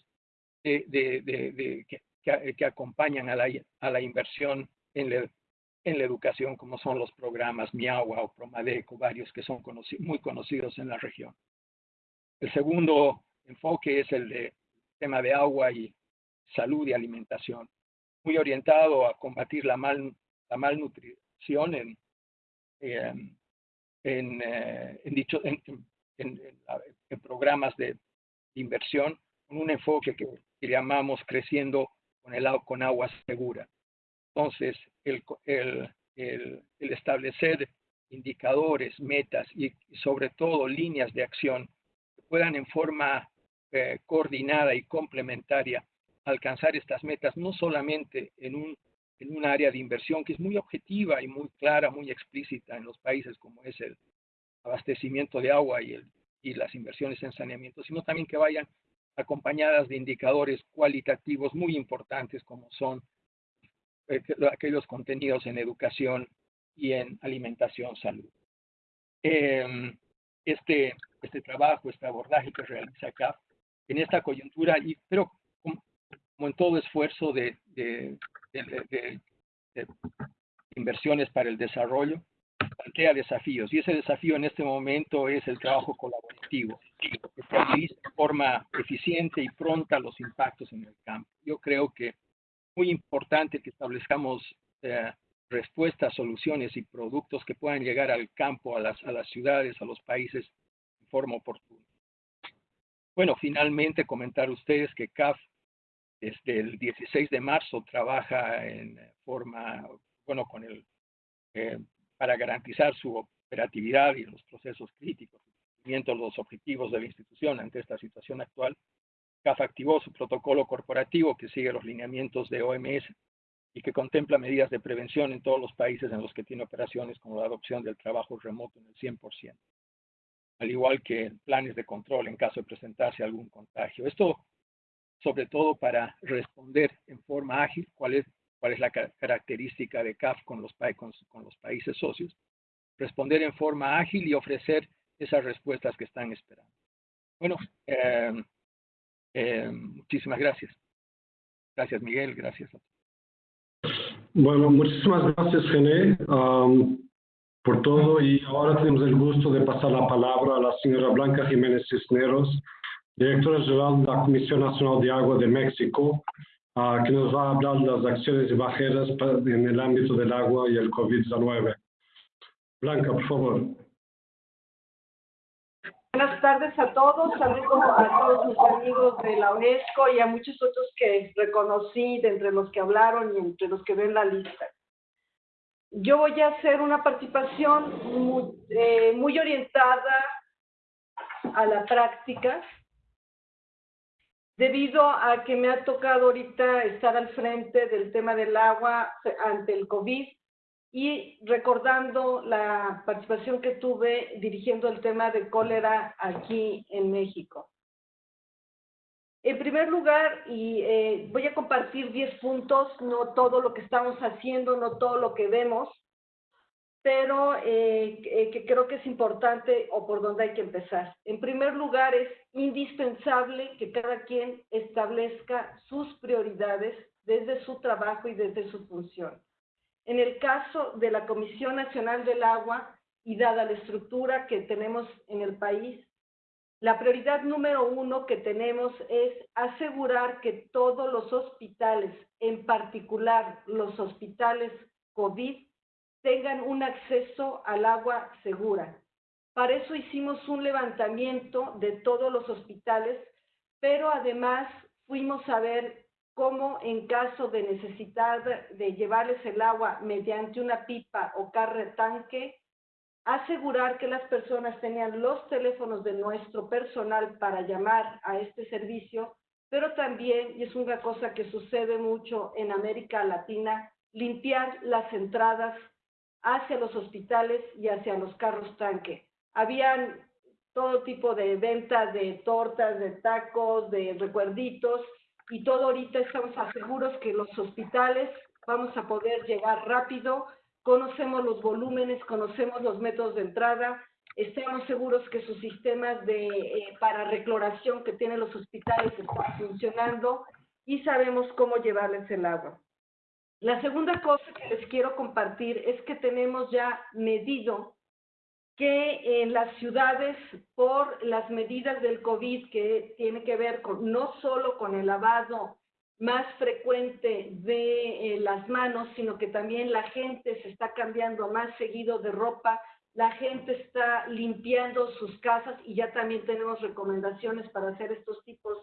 de, de, de, que, que, acompañan a la, a la inversión en la en la educación, como son los programas Miagua o Promadeco, varios que son muy conocidos en la región. El segundo enfoque es el de tema de agua y salud y alimentación, muy orientado a combatir la, mal, la malnutrición en, en, en, eh, en, dicho, en, en programas de inversión, con un enfoque que, que llamamos creciendo con, el, con agua segura. Entonces, el, el, el, el establecer indicadores, metas y, y, sobre todo líneas de acción que puedan en forma eh, coordinada y complementaria alcanzar estas metas, no solamente en un, en un área de inversión que es muy objetiva y muy clara, muy explícita en los países como es el abastecimiento de agua y el, y las inversiones en saneamiento, sino también que vayan acompañadas de indicadores cualitativos muy importantes como son eh, aquellos contenidos en educación y en alimentación, salud. Em, este, este trabajo, este abordaje que realiza CAF en esta coyuntura, y, pero como, en todo esfuerzo de, inversiones para el desarrollo, plantea desafíos. Y ese desafío en este momento es el trabajo colaborativo, que utiliza de forma eficiente y pronta los impactos en el campo. Yo creo que es muy importante que establezcamos eh, respuestas, soluciones y productos que puedan llegar al campo, a las, a las ciudades, a los países de forma oportuna. Bueno, finalmente comentar ustedes que CAF desde el 16 de marzo trabaja en forma, bueno, con el, eh, para garantizar su operatividad y los procesos críticos, cumplimiento los objetivos de la institución ante esta situación actual. CAF activó su protocolo corporativo que sigue los lineamientos de OMS y que contempla medidas de prevención en todos los países en los que tiene operaciones, como la adopción del trabajo remoto en el 100%, al igual que planes de control en caso de presentarse algún contagio. Esto sobre todo para responder en forma ágil cuál es, cuál es la característica de CAF con los, con, con los países socios, responder en forma ágil y ofrecer esas respuestas que están esperando. Bueno, eh, eh, muchísimas gracias. Gracias, Miguel. Gracias a. Bueno, muchísimas gracias, Gené, por todo. Y ahora tenemos el gusto de pasar la palabra a la señora Blanca Jiménez Cisneros, directora general de la Comisión Nacional de Agua de México, uh, que nos va a hablar de las acciones y barreras en el ámbito del agua y el COVID-19. Blanca, por favor. Buenas tardes a todos, saludos a todos mis amigos de la UNESCO y a muchos otros que reconocí de entre los que hablaron y entre los que ven la lista. Yo voy a hacer una participación muy, eh, muy orientada a la práctica, debido a que me ha tocado ahorita estar al frente del tema del agua ante el COVID y recordando la participación que tuve dirigiendo el tema de cólera aquí en México. En primer lugar, y eh, voy a compartir 10 puntos, no todo lo que estamos haciendo, no todo lo que vemos, pero eh, eh, que creo que es importante o por donde hay que empezar. En primer lugar, es indispensable que cada quien establezca sus prioridades desde su trabajo y desde su función. En el caso de la Comisión Nacional del Agua y dada la estructura que tenemos en el país, la prioridad número uno que tenemos es asegurar que todos los hospitales, en particular los hospitales COVID, tengan un acceso al agua segura. Para eso hicimos un levantamiento de todos los hospitales, pero además fuimos a ver como en caso de necesidad de llevarles el agua mediante una pipa o carre tanque, asegurar que las personas tenían los teléfonos de nuestro personal para llamar a este servicio, pero también, y es una cosa que sucede mucho en América Latina, limpiar las entradas hacia los hospitales y hacia los carros tanque. Habían todo tipo de venta de tortas, de tacos, de recuerditos, y todo ahorita estamos seguros que los hospitales vamos a poder llegar rápido, conocemos los volúmenes, conocemos los métodos de entrada, estamos seguros que sus sistemas de, eh, para recloración que tienen los hospitales están funcionando y sabemos cómo llevarles el agua. La segunda cosa que les quiero compartir es que tenemos ya medido que en las ciudades, por las medidas del COVID que tiene que ver no solo con el lavado más frecuente de eh, las manos, sino que también la gente se está cambiando más seguido de ropa, la gente está limpiando sus casas y ya también tenemos recomendaciones para hacer estos tipos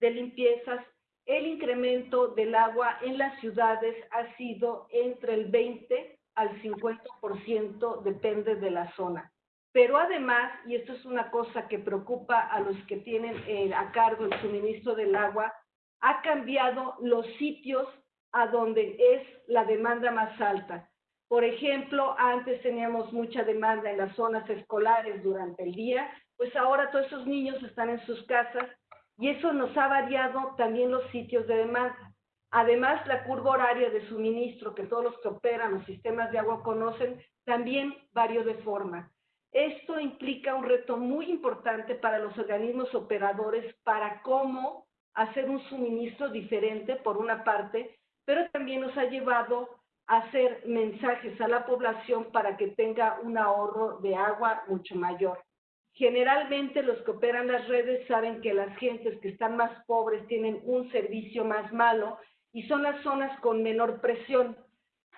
de limpiezas. El incremento del agua en las ciudades ha sido entre el 20 al 50% depende de la zona. Pero además, y esto es una cosa que preocupa a los que tienen eh, a cargo el suministro del agua, ha cambiado los sitios a donde es la demanda más alta. Por ejemplo, antes teníamos mucha demanda en las zonas escolares durante el día, pues ahora todos esos niños están en sus casas y eso nos ha variado también los sitios de demanda. Además, la curva horaria de suministro que todos los que operan los sistemas de agua conocen, también varió de forma. Esto implica un reto muy importante para los organismos operadores para cómo hacer un suministro diferente, por una parte, pero también nos ha llevado a hacer mensajes a la población para que tenga un ahorro de agua mucho mayor. Generalmente los que operan las redes saben que las gentes que están más pobres tienen un servicio más malo y son las zonas con menor presión.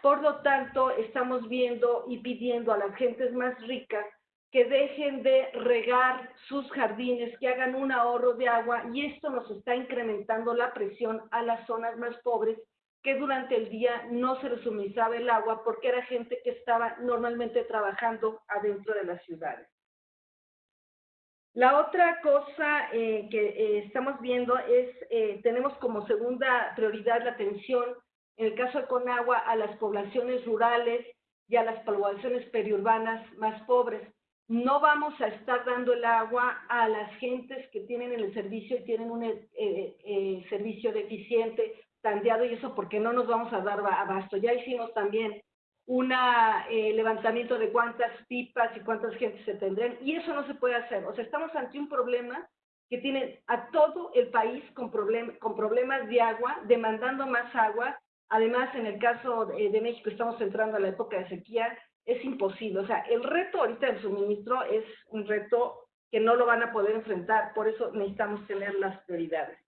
Por lo tanto, estamos viendo y pidiendo a las gentes más ricas que dejen de regar sus jardines, que hagan un ahorro de agua y esto nos está incrementando la presión a las zonas más pobres que durante el día no se les suministraba el agua porque era gente que estaba normalmente trabajando adentro de las ciudades. La otra cosa eh, que eh, estamos viendo es, eh, tenemos como segunda prioridad la atención, en el caso de Conagua, a las poblaciones rurales y a las poblaciones periurbanas más pobres. No vamos a estar dando el agua a las gentes que tienen el servicio y tienen un servicio deficiente, tandeado y eso porque no nos vamos a dar abasto. Ya hicimos también un eh, levantamiento de cuántas pipas y cuántas gentes se tendrán, y eso no se puede hacer. O sea, estamos ante un problema que tiene a todo el país con, con problemas de agua, demandando más agua. Además, en el caso de, de, México, estamos entrando a la época de sequía, es imposible. O sea, el reto ahorita del suministro es un reto que no lo van a poder enfrentar, por eso necesitamos tener las prioridades.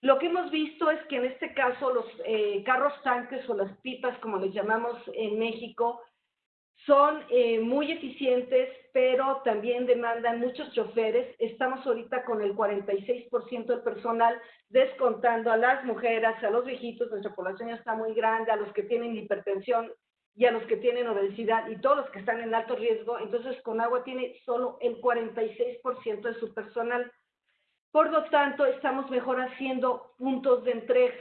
Lo que hemos visto es que en este caso los eh, carros tanques o las pipas, como les llamamos en México, son eh, muy eficientes, pero también demandan muchos choferes. Estamos ahorita con el 46% del personal, descontando a las mujeres, a los viejitos, nuestra población ya está muy grande, a los que tienen hipertensión y a los que tienen obesidad y todos los que están en alto riesgo. Entonces, con agua tiene solo el 46% de su personal. Por lo tanto, estamos mejor haciendo puntos de entrega.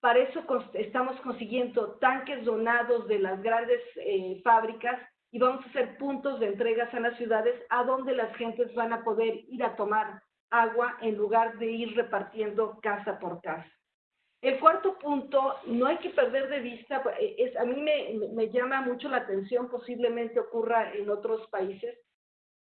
Para eso estamos consiguiendo tanques donados de las grandes eh, fábricas y vamos a hacer puntos de entregas a las ciudades a donde las gentes van a poder ir a tomar agua en lugar de ir repartiendo casa por casa. El cuarto punto, no hay que perder de vista, eh, es, a mí me llama mucho la atención, posiblemente ocurra en otros países,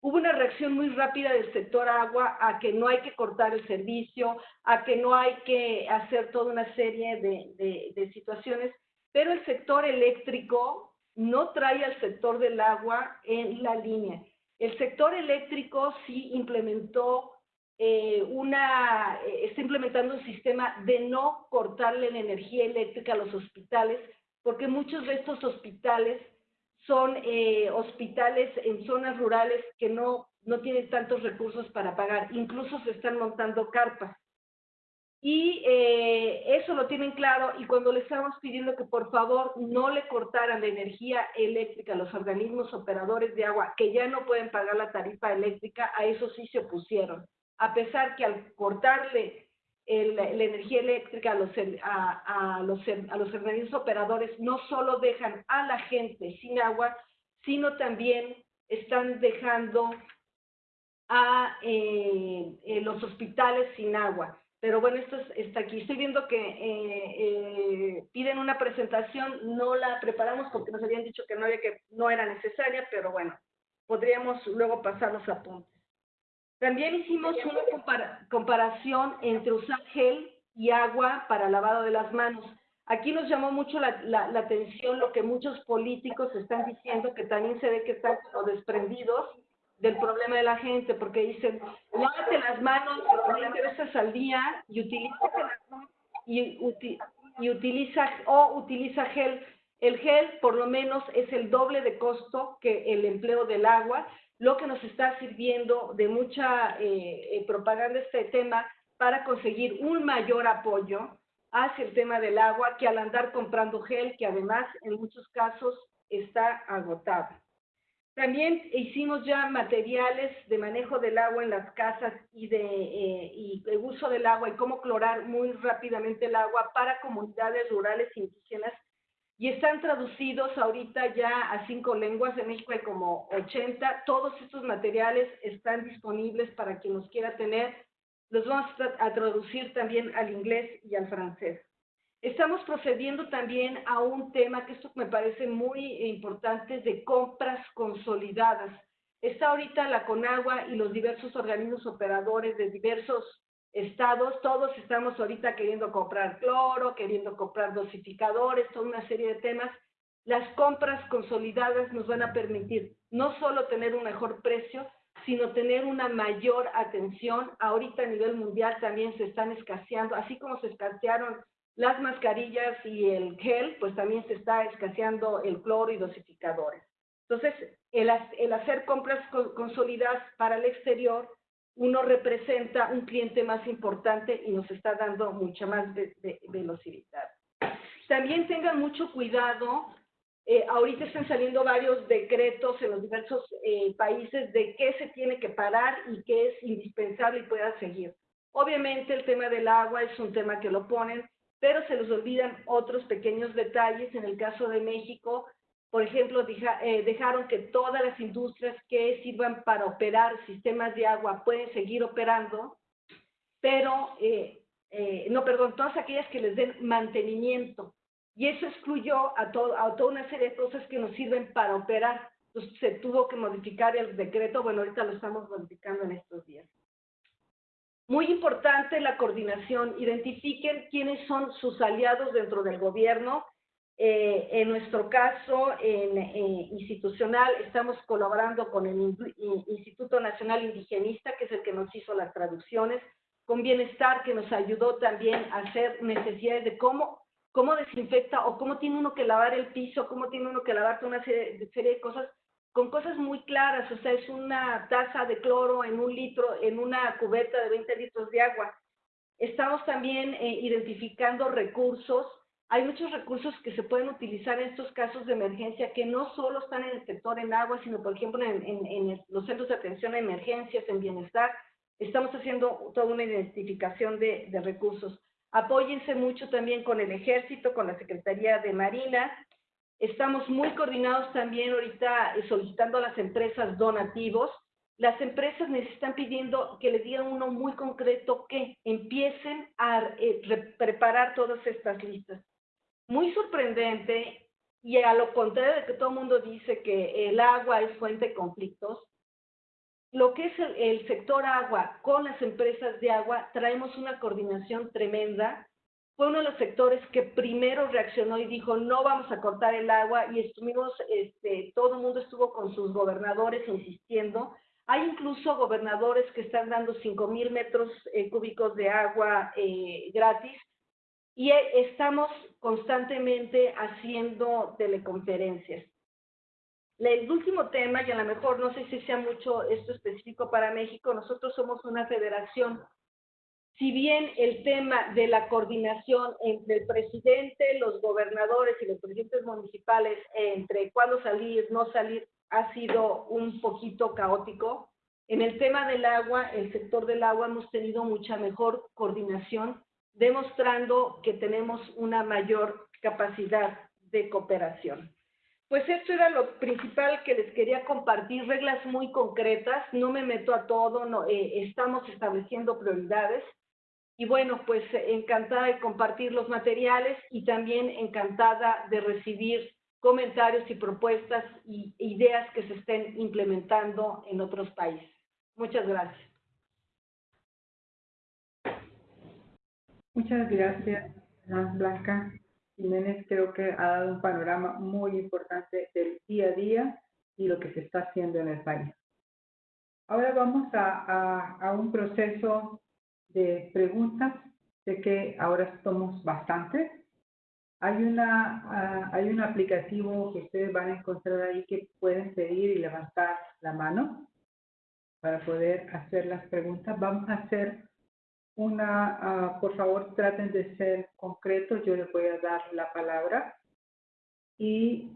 hubo una reacción muy rápida del sector agua a que no hay que cortar el servicio, a que no hay que hacer toda una serie de, situaciones, pero el sector eléctrico no trae al sector del agua en la línea. El sector eléctrico sí implementó eh, una, eh, está implementando un sistema de no cortarle la energía eléctrica a los hospitales, porque muchos de estos hospitales son eh, hospitales en zonas rurales que no, no tienen tantos recursos para pagar, incluso se están montando carpas. Y eh, eso lo tienen claro y cuando le estamos pidiendo que por favor no le cortaran la energía eléctrica a los organismos operadores de agua que ya no pueden pagar la tarifa eléctrica, a eso sí se opusieron. A pesar que al cortarle la energía eléctrica a los, a, los, a los organismos operadores no solo dejan a la gente sin agua, sino también están dejando a eh, eh, los hospitales sin agua. Pero bueno, esto está aquí. Estoy viendo que eh, piden una presentación, no la preparamos porque nos habían dicho que no, había que no era necesaria, pero bueno, podríamos luego pasar los apuntes. También hicimos una comparación entre usar gel y agua para lavado de las manos. Aquí nos llamó mucho la, atención lo que muchos políticos están diciendo, que también se ve que están como desprendidos del problema de la gente, porque dicen, lávate las manos 20 veces al día y, y utiliza o utiliza gel. El gel por lo menos es el doble de costo que el empleo del agua lo que nos está sirviendo de mucha eh, eh, propaganda este tema para conseguir un mayor apoyo hacia el tema del agua que al andar comprando gel, que además en muchos casos está agotado. También hicimos ya materiales de manejo del agua en las casas y de, eh, y de uso del agua y cómo clorar muy rápidamente el agua para comunidades rurales indígenas y están traducidos ahorita ya a cinco lenguas. En México hay como 80. Todos estos materiales están disponibles para quien los quiera tener. Los vamos a traducir también al inglés y al francés. Estamos procediendo también a un tema que esto me parece muy importante de compras consolidadas. Está ahorita la Conagua y los diversos organismos operadores de diversos estados, todos estamos ahorita queriendo comprar cloro, queriendo comprar dosificadores, toda una serie de temas. Las compras consolidadas nos van a permitir no solo tener un mejor precio, sino tener una mayor atención. Ahorita a nivel mundial también se están escaseando, así como se escasearon las mascarillas y el gel, pues también se está escaseando el cloro y dosificadores. Entonces, el, hacer compras consolidadas para el exterior, uno representa un cliente más importante y nos está dando mucha más velocidad. También tengan mucho cuidado, eh, ahorita están saliendo varios decretos en los diversos eh, países de qué se tiene que parar y qué es indispensable y pueda seguir. Obviamente el tema del agua es un tema que lo ponen, pero se les olvidan otros pequeños detalles. En el caso de México, por ejemplo, eh, dejaron que todas las industrias que sirvan para operar sistemas de agua pueden seguir operando, pero, eh, eh, no, perdón, todas aquellas que les den mantenimiento. Y eso excluyó a, todo, a toda una serie de cosas que nos sirven para operar. Entonces se tuvo que modificar el decreto, bueno, ahorita lo estamos modificando en estos días. Muy importante la coordinación. Identifiquen quiénes son sus aliados dentro del gobierno. Eh, en nuestro caso, en, institucional, estamos colaborando con el Instituto Nacional Indigenista, que es el que nos hizo las traducciones, con Bienestar, que nos ayudó también a hacer necesidades de cómo, cómo desinfecta o cómo tiene uno que lavar el piso, cómo tiene uno que lavar una serie, serie de cosas con cosas muy claras, o sea, es una taza de cloro en un litro, en una cubeta de 20 litros de agua. Estamos también eh, identificando recursos. Hay muchos recursos que se pueden utilizar en estos casos de emergencia que no solo están en el sector en agua, sino por ejemplo en, en los centros de atención a emergencias, en bienestar. Estamos haciendo toda una identificación de, de recursos. Apóyense mucho también con el ejército, con la Secretaría de Marina, Estamos muy coordinados también ahorita eh, solicitando a las empresas donativos. Las empresas necesitan pidiendo que les digan uno muy concreto que empiecen a eh, preparar todas estas listas. Muy sorprendente, y a lo contrario de que todo el mundo dice que el agua es fuente de conflictos, lo que es el sector agua con las empresas de agua, traemos una coordinación tremenda fue uno de los sectores que primero reaccionó y dijo, no vamos a cortar el agua, y estuvimos, este, todo el mundo estuvo con sus gobernadores insistiendo. Hay incluso gobernadores que están dando 5 mil metros eh, cúbicos de agua eh, gratis, y eh, estamos constantemente haciendo teleconferencias. El último tema, y a lo mejor no sé si sea mucho esto específico para México, nosotros somos una federación si bien el tema de la coordinación entre el presidente, los gobernadores y los presidentes municipales entre cuándo salir, no salir, ha sido un poquito caótico, en el tema del agua, el sector del agua, hemos tenido mucha mejor coordinación, demostrando que tenemos una mayor capacidad de cooperación. Pues esto era lo principal que les quería compartir, reglas muy concretas, no me meto a todo, no, eh, estamos estableciendo prioridades. Y bueno, pues encantada de compartir los materiales y también encantada de recibir comentarios y propuestas y ideas que se estén implementando en otros países. Muchas gracias. Muchas gracias, Blanca Jiménez. Creo que ha dado un panorama muy importante del día a día y lo que se está haciendo en el país. Ahora vamos a, a un proceso de preguntas. Sé que ahora somos bastantes. Hay, una, ah, hay un aplicativo que ustedes van a encontrar ahí que pueden pedir y levantar la mano para poder hacer las preguntas. Vamos a hacer una, ah, por favor traten de ser concretos, yo les voy a dar la palabra y,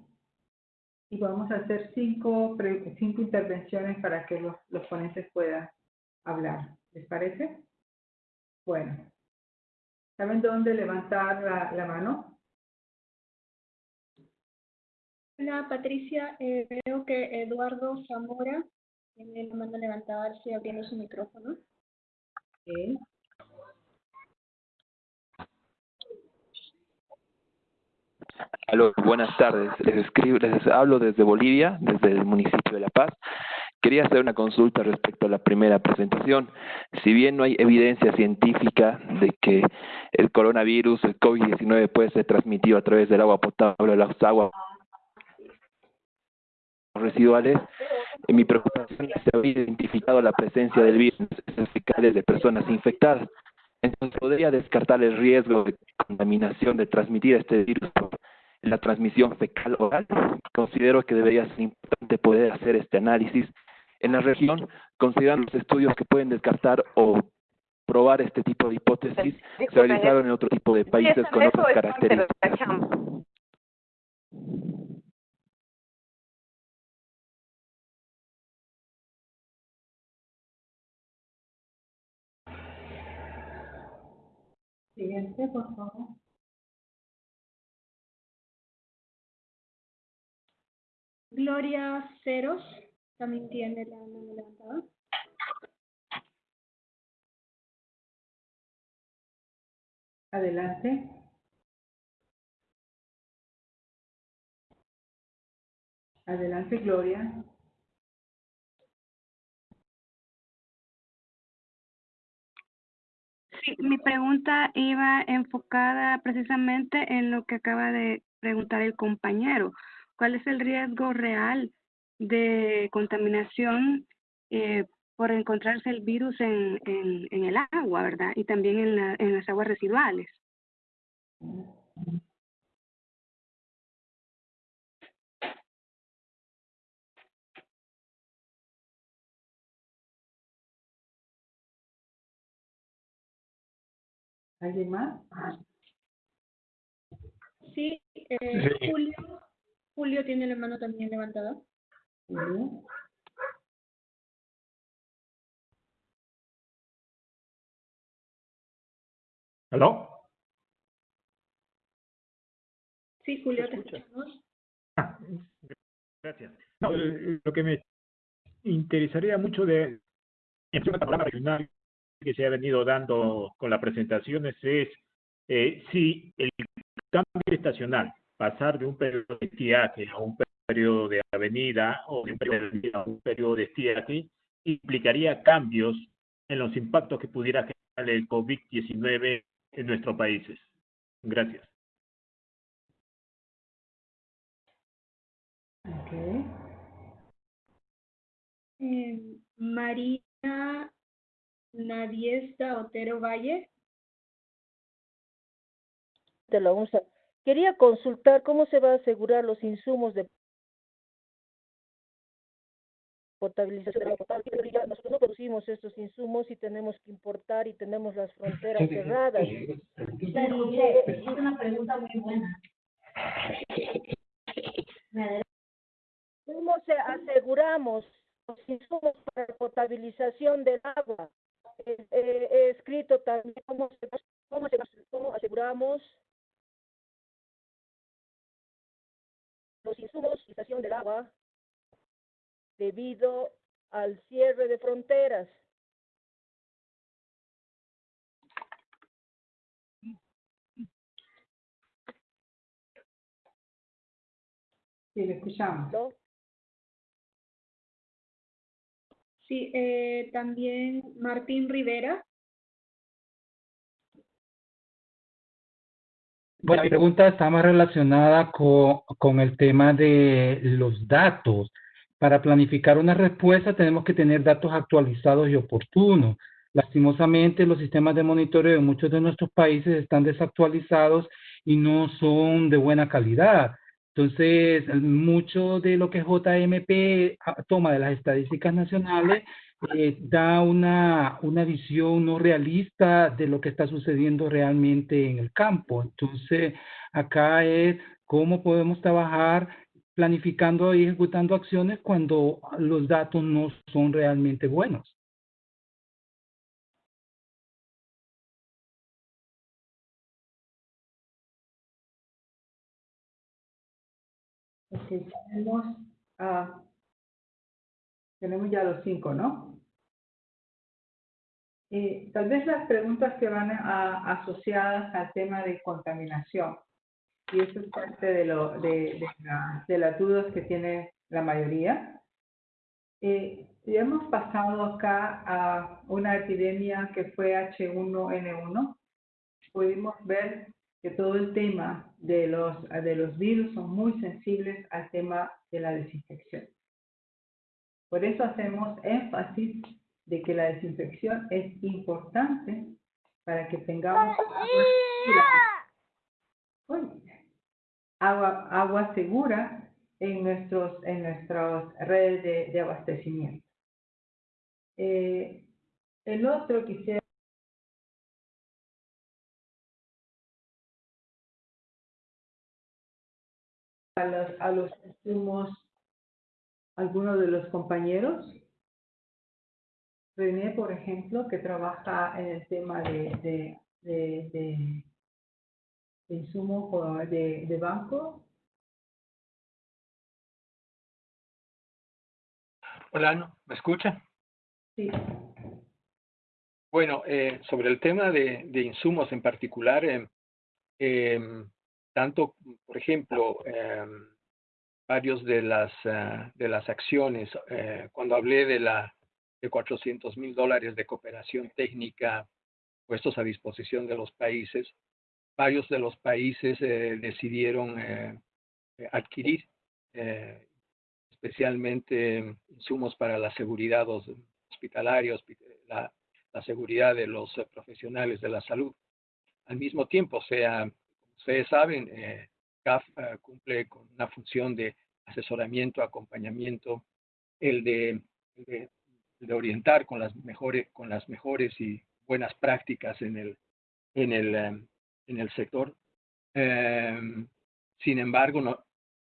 y vamos a hacer cinco, cinco intervenciones para que los, los ponentes puedan hablar. ¿Les parece? Bueno, ¿saben dónde levantar la, mano? Hola Patricia, eh, veo que Eduardo Zamora tiene la mano levantada, estoy abriendo su micrófono. Ok. Aló, buenas tardes. Les, escribo, les hablo desde Bolivia, desde el municipio de La Paz. Quería hacer una consulta respecto a la primera presentación. Si bien no hay evidencia científica de que el coronavirus, el COVID-19, puede ser transmitido a través del agua potable o las aguas residuales, en mi preocupación es se había identificado la presencia del virus en fecales de personas infectadas. Entonces, ¿podría descartar el riesgo de contaminación de transmitir este virus por la transmisión fecal oral? Considero que debería ser importante poder hacer este análisis en la región, considerando los estudios que pueden descartar o probar este tipo de hipótesis, se realizaron en otro tipo de países con otras características. Siguiente, por favor. Gloria Ceros también tiene la mano levantada. Adelante. Adelante, Gloria. Sí, mi pregunta iba enfocada precisamente en lo que acaba de preguntar el compañero. ¿Cuál es el riesgo real de contaminación eh, por encontrarse el virus en, en, el agua, verdad? Y también en, la, en las aguas residuales. ¿Alguien más? Sí, eh, Julio, Julio tiene la mano también levantada. ¿Aló? Sí, Julio, te escuchamos. Ah, gracias. No, lo que me interesaría mucho de en el panorama regional que se ha venido dando con las presentaciones es eh, si el cambio estacional, pasar de un periodo de estiaje a un periodo de avenida o de un periodo de avenida a un periodo de estiaje, implicaría cambios en los impactos que pudiera generar el COVID-19 en nuestros países. Gracias. Ok. Eh, María Nadiesta Otero Valle. de la UNSA. Quería consultar cómo se va a asegurar los insumos de potabilización Nosotros no producimos estos insumos y tenemos que importar y tenemos las fronteras cerradas. Es una pregunta muy buena. <laughs> ¿Cómo se aseguramos los insumos para la potabilización del agua? Eh, eh, he escrito también cómo, cómo, cómo aseguramos los insumos y estación del agua debido al cierre de fronteras. Sí, le escuchamos. ¿no? Sí, eh, también Martín Rivera. Bueno, mi pregunta está más relacionada con, con el tema de los datos. Para planificar una respuesta tenemos que tener datos actualizados y oportunos. Lastimosamente, los sistemas de monitoreo en muchos de nuestros países están desactualizados y no son de buena calidad. Entonces, mucho de lo que JMP toma de las estadísticas nacionales eh, da una, una visión no realista de lo que está sucediendo realmente en el campo. Entonces, acá es cómo podemos trabajar planificando y ejecutando acciones cuando los datos no son realmente buenos. Ok, tenemos, ah, tenemos ya los cinco, ¿no? Eh, tal vez las preguntas que van a- asociadas al tema de contaminación. Y eso es parte de, lo, de, de, la- de las dudas que tiene la mayoría. Eh, hemos pasado acá a una epidemia que fue H1N1. Pudimos ver que todo el tema de los, de los virus son muy sensibles al tema de la desinfección. Por eso hacemos énfasis de que la desinfección es importante para que tengamos agua agua, agua segura en, nuestros, en nuestras redes de, de abastecimiento. Eh, el otro quisiera a los, a los insumos, algunos de los compañeros. René, por ejemplo, que trabaja en el tema de, de, de, de, de insumos o de, de banco. Hola, ¿no? ¿me escuchan? Sí. Bueno, eh, sobre el tema de, de insumos en particular, eh, em, tanto, por ejemplo, em, varios de las, ah, de las acciones, eh, cuando hablé de la de 400 mil dólares de cooperación técnica puestos a disposición de los países, varios de los países eh, decidieron eh, eh, adquirir eh, especialmente insumos para la seguridad hos- hospitalaria, hospi- la, la seguridad de los eh, profesionales de la salud. Al mismo tiempo, sea, como ustedes saben, eh, CAF eh, cumple con una función de asesoramiento, acompañamiento, el de, el de, el de orientar con las mejores, con las mejores y buenas prácticas en el, en el, eh, en el sector. Eh, sin embargo, no,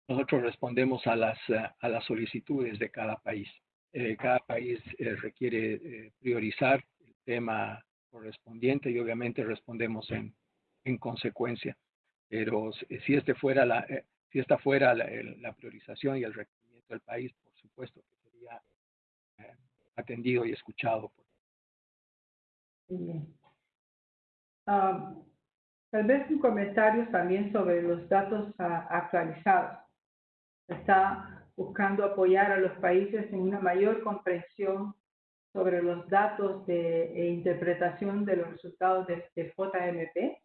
nosotros respondemos a las, eh, a las solicitudes de cada país. Eh, cada país eh, requiere eh, priorizar el tema correspondiente y obviamente respondemos en, en consecuencia. Pero si este fuera la, eh, si esta fuera la, la priorización y el requerimiento del país, por supuesto que sería eh, atendido y escuchado. Bien. Ah, tal vez un comentario también sobre los datos ah, actualizados. Está buscando apoyar a los países en una mayor comprensión sobre los datos de e interpretación de los resultados de, JMP.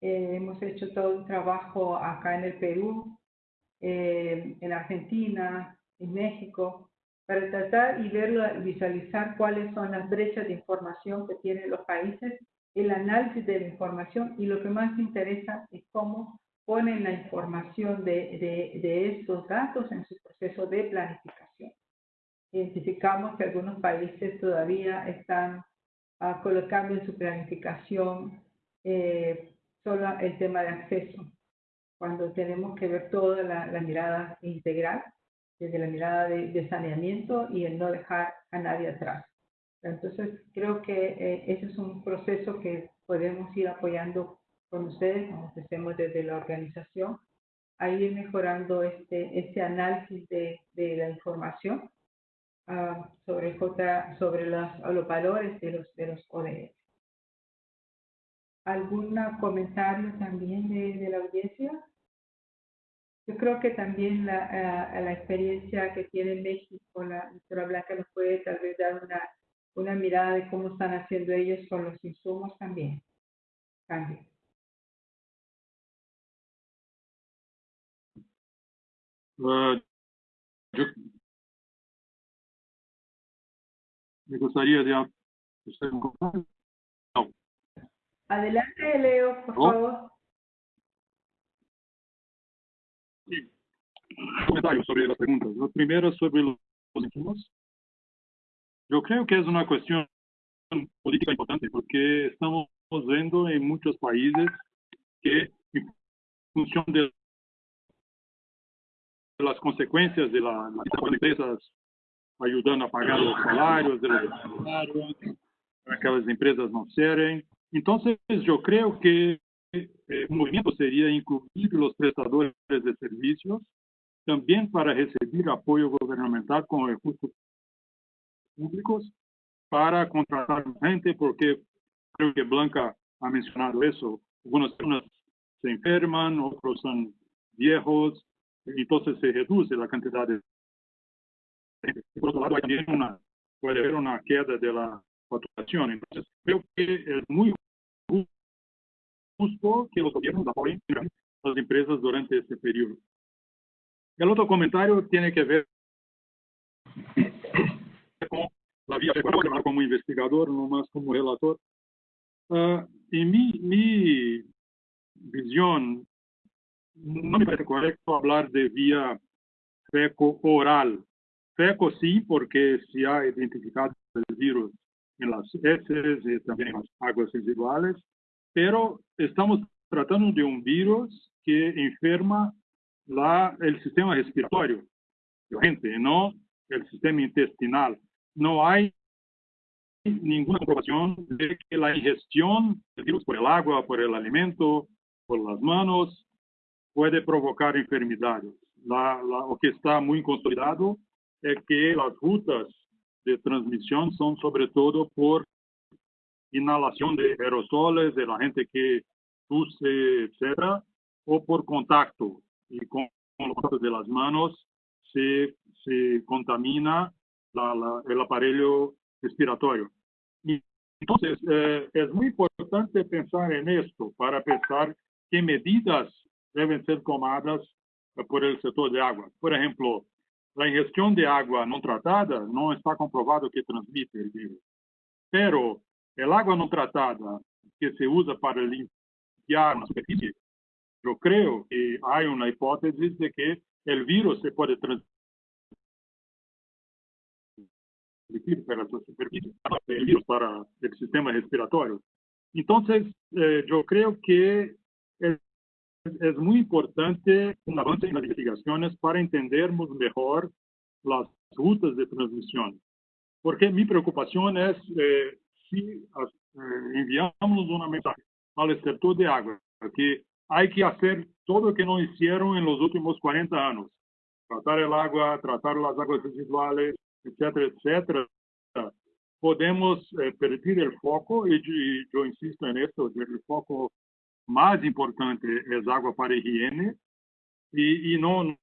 Eh, hemos hecho todo un trabajo acá en el Perú, eh, en Argentina, en México, para tratar y verlo, visualizar cuáles son las brechas de información que tienen los países, el análisis de la información y lo que más interesa es cómo ponen la información de, de, de estos datos en su proceso de planificación. Identificamos que algunos países todavía están ah, colocando en su planificación eh, solo el tema de acceso, cuando tenemos que ver toda la, la mirada integral, desde la mirada de, de saneamiento y el no dejar a nadie atrás. Entonces, creo que eh, ese es un proceso que podemos ir apoyando con ustedes, como hacemos desde la organización, a ir mejorando este, este análisis de, de la información ah, sobre, J, sobre los, los valores de los, de los ODS. ¿Algún comentario también de, de la audiencia? Yo creo que también la, ah, la experiencia que tiene México, la doctora Blanca nos puede tal vez dar una, una mirada de cómo están haciendo ellos con los insumos también. Cambio. Ah, yo me gustaría de hacer un comentario. Adelante, Leo, por ¿No? favor. Sí. Comentarios sobre las preguntas. La primera sobre los insumos. Yo creo que es una cuestión política importante porque estamos viendo en muchos países que en función de las consecuencias de la, las empresas ayudando a pagar los salarios de los empresarios, para que las empresas no cierren. Entonces, yo creo que eh, el movimiento sería incluir los prestadores de servicios también para recibir apoyo gubernamental con recursos públicos para contratar gente, porque creo que Blanca ha mencionado eso. Algunas personas se enferman, otros son viejos, entonces se reduce la cantidad de por otro lado, hay una, puede haber una queda de la facturación. Entonces, creo que es muy justo que los gobiernos apoyen a las empresas durante este periodo. El otro comentario tiene que ver con la vía como investigador, no más como relator. Uh, en mi, mi visión, no me parece correcto hablar de vía feco-oral. Feco sí, porque se ha identificado el virus en las heces y también en las aguas residuales, pero estamos tratando de un virus que enferma la, el sistema respiratorio, gente, no el sistema intestinal. No hay ninguna comprobación de que la ingestión del virus por el agua, por el alimento, por las manos, puede provocar enfermedades. La, la, lo que está muy consolidado es que las rutas de transmisión son sobre todo por inhalación de aerosoles de la gente que tose, etcétera, o por contacto. Y con, los contactos de las manos se, se contamina la, la, el aparello respiratorio. Y entonces, eh, es muy importante pensar en esto para pensar qué medidas deben ser tomadas por el sector de agua. Por ejemplo, la ingestión de agua no tratada no está comprobado que transmite el virus. Pero el agua no tratada que se usa para limpiar una superficie, yo creo que hay una hipótesis de que el virus se puede transmitir para el virus para el sistema respiratorio. Entonces, eh, yo que es es muy importante un avance en las investigaciones para entendernos mejor las rutas de transmisión. Porque mi preocupación es eh, si eh, enviamos una mensaje al sector de agua, que hay que hacer todo lo que no hicieron en los últimos 40 años. Tratar el agua, tratar las aguas residuales, etcétera, etcétera. Podemos eh, perder el foco, y, y yo insisto en esto, el foco mais importante é água para higiene e, e não,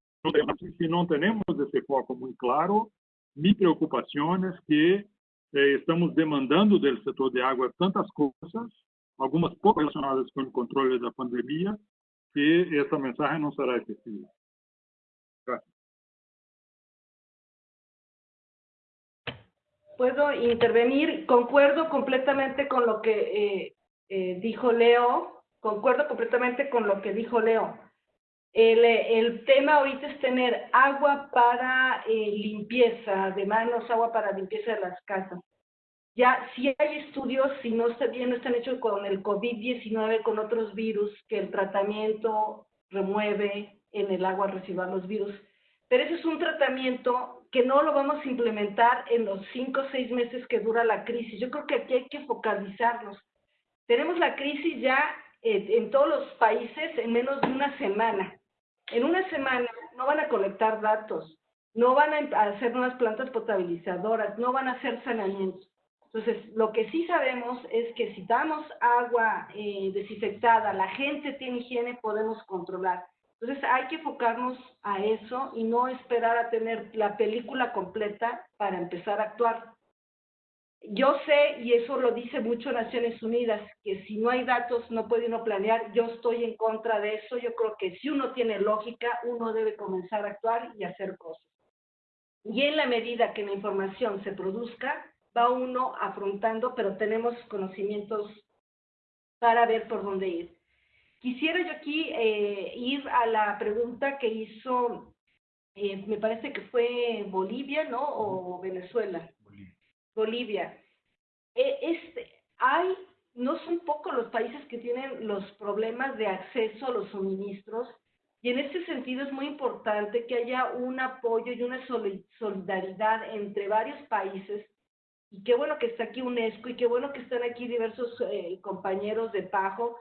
se não temos esse foco muito claro, minha preocupação é que eh, estamos demandando do setor de água tantas coisas, algumas pouco relacionadas com o controle da pandemia, que essa mensagem não será efetiva. Puedo intervenir. Concuerdo completamente con lo que eh, eh, dijo Leo. Concuerdo completamente con lo que dijo Leo. El, el tema ahorita es tener agua para eh, limpieza de manos, agua para limpieza de las casas. Ya, si hay estudios, si no, está bien, no están hechos con el COVID-19, con otros virus, que el tratamiento remueve en el agua residual los virus. Pero ese es un tratamiento que no lo vamos a implementar en los cinco o seis meses que dura la crisis. Yo creo que aquí hay que focalizarnos. Tenemos la crisis ya en todos los países en menos de una semana. En una semana no van a colectar datos, no van a hacer nuevas plantas potabilizadoras, no van a hacer saneamientos. Entonces, lo que sí sabemos es que si damos agua eh, desinfectada, la gente tiene higiene, podemos controlar. Entonces, hay que enfocarnos a eso y no esperar a tener la película completa para empezar a actuar yo sé, y eso lo dice mucho Naciones Unidas, que si no hay datos no puede uno planear. Yo estoy en contra de eso. Yo creo que si uno tiene lógica, uno debe comenzar a actuar y hacer cosas. Y en la medida que la información se produzca, va uno afrontando, pero tenemos conocimientos para ver por dónde ir. Quisiera yo aquí eh, ir a la pregunta que hizo, eh, me parece que fue Bolivia, ¿no? O Venezuela. Bolivia. Eh, este, hay, no son pocos los países que tienen los problemas de acceso a los suministros y en ese sentido es muy importante que haya un apoyo y una solidaridad entre varios países y qué bueno que está aquí UNESCO y qué bueno que están aquí diversos eh, compañeros de PAJO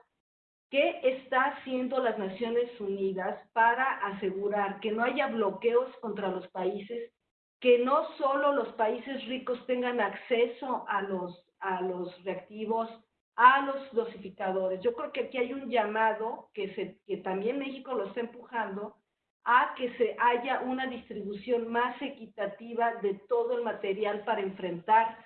¿Qué está haciendo las Naciones Unidas para asegurar que no haya bloqueos contra los países, que no solo los países ricos tengan acceso a los, a los reactivos, a los dosificadores? Yo creo que aquí hay un llamado que, se, que también México lo está empujando a que se haya una distribución más equitativa de todo el material para enfrentar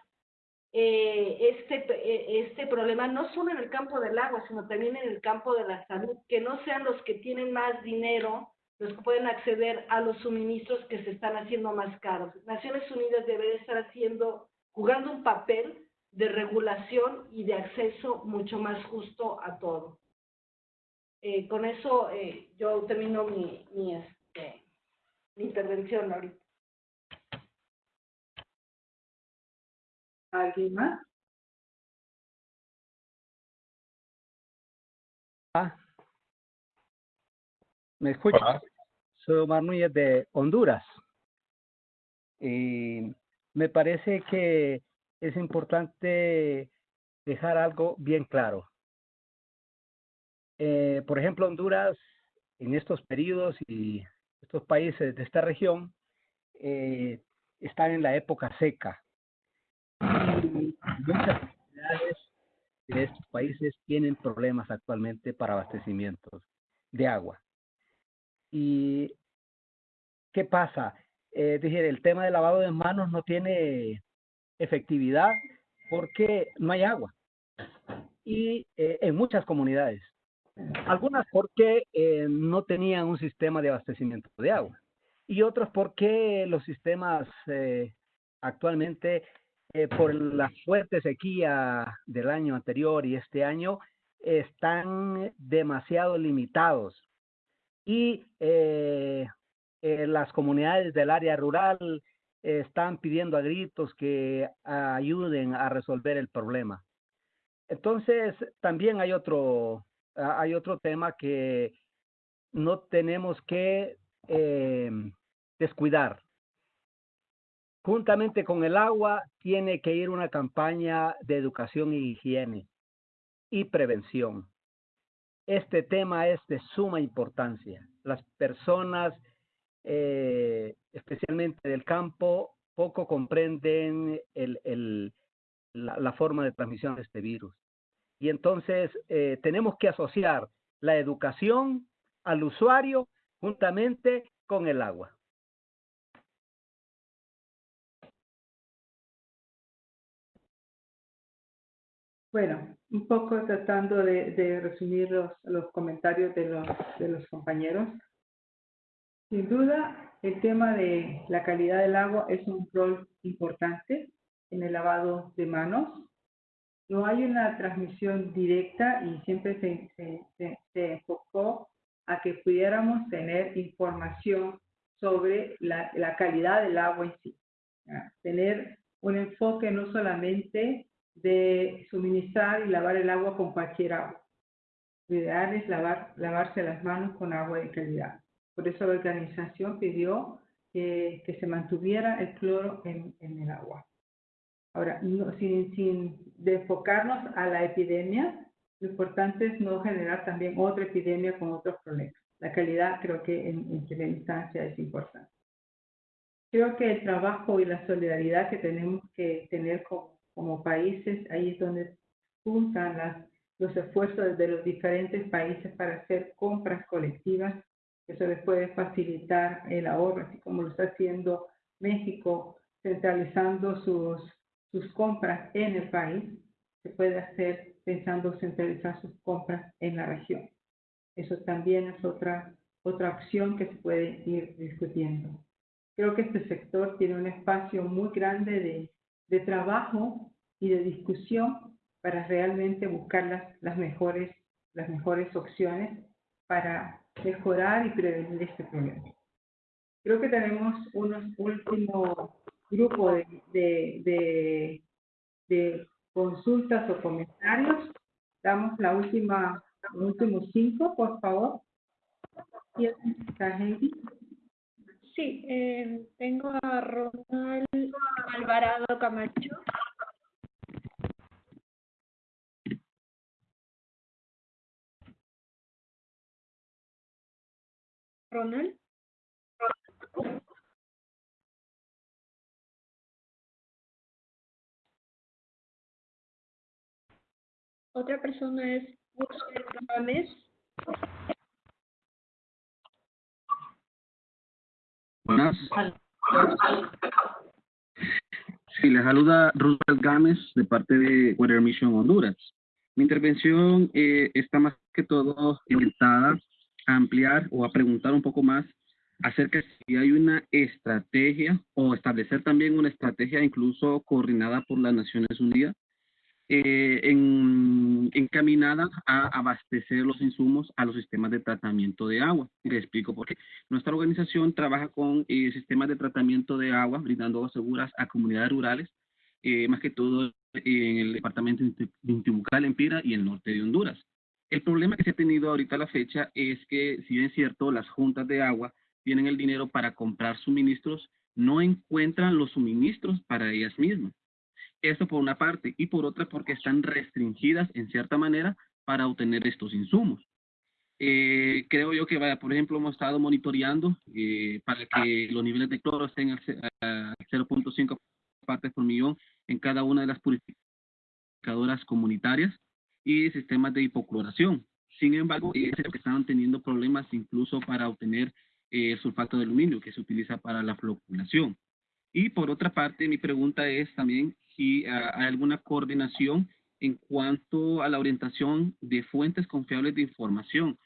eh, este, eh, este problema, no solo en el campo del agua, sino también en el campo de la salud, que no sean los que tienen más dinero los que pueden acceder a los suministros que se están haciendo más caros. Naciones Unidas debe estar haciendo, jugando un papel de regulación y de acceso mucho más justo a todo. Eh, con eso eh, yo termino mi, mi, este, mi intervención ahorita. ¿Alguien más? Ah. ¿Me escucha? Soy Omar Núñez de Honduras. Y me parece que es importante dejar algo bien claro. Eh, por ejemplo, Honduras, en estos periodos y estos países de esta región, eh, están en la época seca. Y muchas comunidades de estos países tienen problemas actualmente para abastecimientos de agua. ¿Y qué pasa? Eh, dije, el tema del lavado de manos no tiene efectividad porque no hay agua. Y eh, en muchas comunidades. Algunas porque eh, no tenían un sistema de abastecimiento de agua. Y otras porque los sistemas eh, actualmente, por la fuerte sequía del año anterior y este año, están demasiado limitados. Y eh, eh, las comunidades del área rural están pidiendo a gritos que ayuden a resolver el problema. Entonces, también hay otro, hay otro tema que no tenemos que eh, descuidar. Juntamente con el agua, tiene que ir una campaña de educación y higiene y prevención. Este tema es de suma importancia. Las personas, eh, especialmente del campo, poco comprenden el, la, forma de transmisión de este virus. Y entonces eh, tenemos que asociar la educación al usuario juntamente con el agua. Bueno, un poco tratando de, de resumir los, los comentarios de los, de los compañeros. Sin duda, el tema de la calidad del agua es un rol importante en el lavado de manos. No hay una transmisión directa y siempre se, se, se, se enfocó a que pudiéramos tener información sobre la, la calidad del agua en sí. ¿ya? Tener un enfoque no solamente de suministrar y lavar el agua con cualquier agua. Lo ideal es lavar, lavarse las manos con agua de calidad. Por eso la organización pidió que, que se mantuviera el cloro en, en el agua. Ahora, no, sin, sin de enfocarnos a la epidemia, lo importante es no generar también otra epidemia con otros problemas. La calidad creo que en, en primera instancia es importante. Creo que el trabajo y la solidaridad que tenemos que tener como, como países, ahí es donde juntan las, los esfuerzos de los diferentes países para hacer compras colectivas. Eso les puede facilitar el ahorro, así como lo está haciendo México, centralizando sus, sus compras en el país. Se puede hacer pensando centralizar sus compras en la región. Eso también es otra, otra opción que se puede ir discutiendo. Creo que este sector tiene un espacio muy grande de, de trabajo y de discusión para realmente buscar las, las, mejores, las mejores opciones para mejorar y prevenir este problema. Creo que tenemos unos últimos grupos de, de, de, consultas o comentarios. Damos la última, los últimos cinco, por favor. ¿Y está Heidi? Sí, eh, tengo a Ronald Alvarado Camacho. Ronald. Otra persona es Wilson Gámez. Buenas. Sí, les saluda Roosevelt Gámez de parte de Weather Mission Honduras. Mi intervención eh, está más que todo orientada a ampliar o a preguntar un poco más acerca de si hay una estrategia o establecer también una estrategia incluso coordinada por las Naciones Unidas eh, en, encaminada a abastecer los insumos a los sistemas de tratamiento de agua. Y explico por qué. Nuestra organización trabaja con eh, sistemas de tratamiento de agua, brindando aguas seguras a comunidades rurales, eh, más que todo en el departamento de Intibucal, en Pira y el norte de Honduras. El problema que se ha tenido ahorita a la fecha es que, si bien es cierto, las juntas de agua tienen el dinero para comprar suministros, no encuentran los suministros para ellas mismas. Esto por una parte, y por otra porque están restringidas en cierta manera para obtener estos insumos. Eh, creo yo que, vaya, por ejemplo, hemos estado monitoreando eh, para que los niveles de cloro estén al 0.5 partes por millón en cada una de las purificadoras comunitarias y sistemas de hipocloración. Sin embargo, eh, que estaban teniendo problemas incluso para obtener eh, sulfato de aluminio que se utiliza para la floculación. Y por otra parte, mi pregunta es también si ah, hay alguna coordinación en cuanto a la orientación de fuentes confiables de información,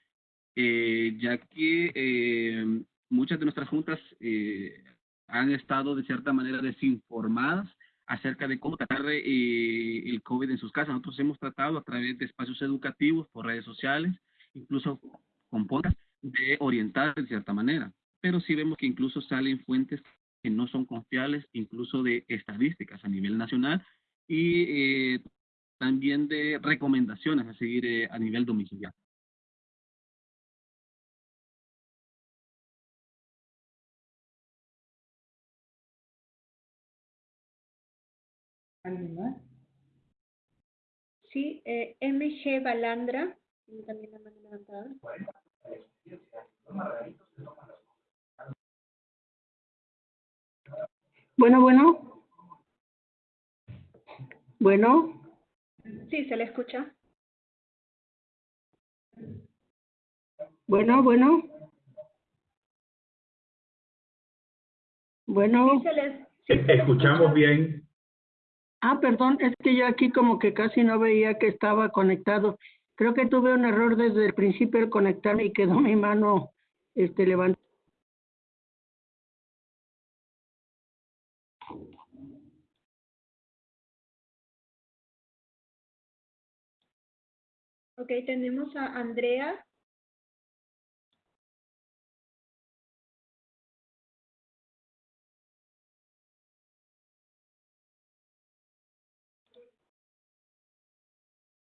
eh, ya que eh, muchas de nuestras juntas eh, han estado de cierta manera desinformadas acerca de cómo tratar el COVID en sus casas. Nosotros hemos tratado a través de espacios educativos, por redes sociales, incluso con podcast, de orientar de cierta manera. Pero sí vemos que incluso salen fuentes que no son confiables, incluso de estadísticas a nivel nacional y eh, también de recomendaciones a seguir eh, a nivel domiciliario. ¿Alguien más? Sí, eh, MG Balandra. También la mano levantada. Bueno, bueno. Bueno. Sí, se le escucha. Bueno, bueno. Bueno. Sí, se les... Escuchamos bien. Ah, perdón, es que yo aquí como que casi no veía que estaba conectado. Creo que tuve un error desde el principio al conectarme y quedó mi mano este levantada. Ok, tenemos a Andrea.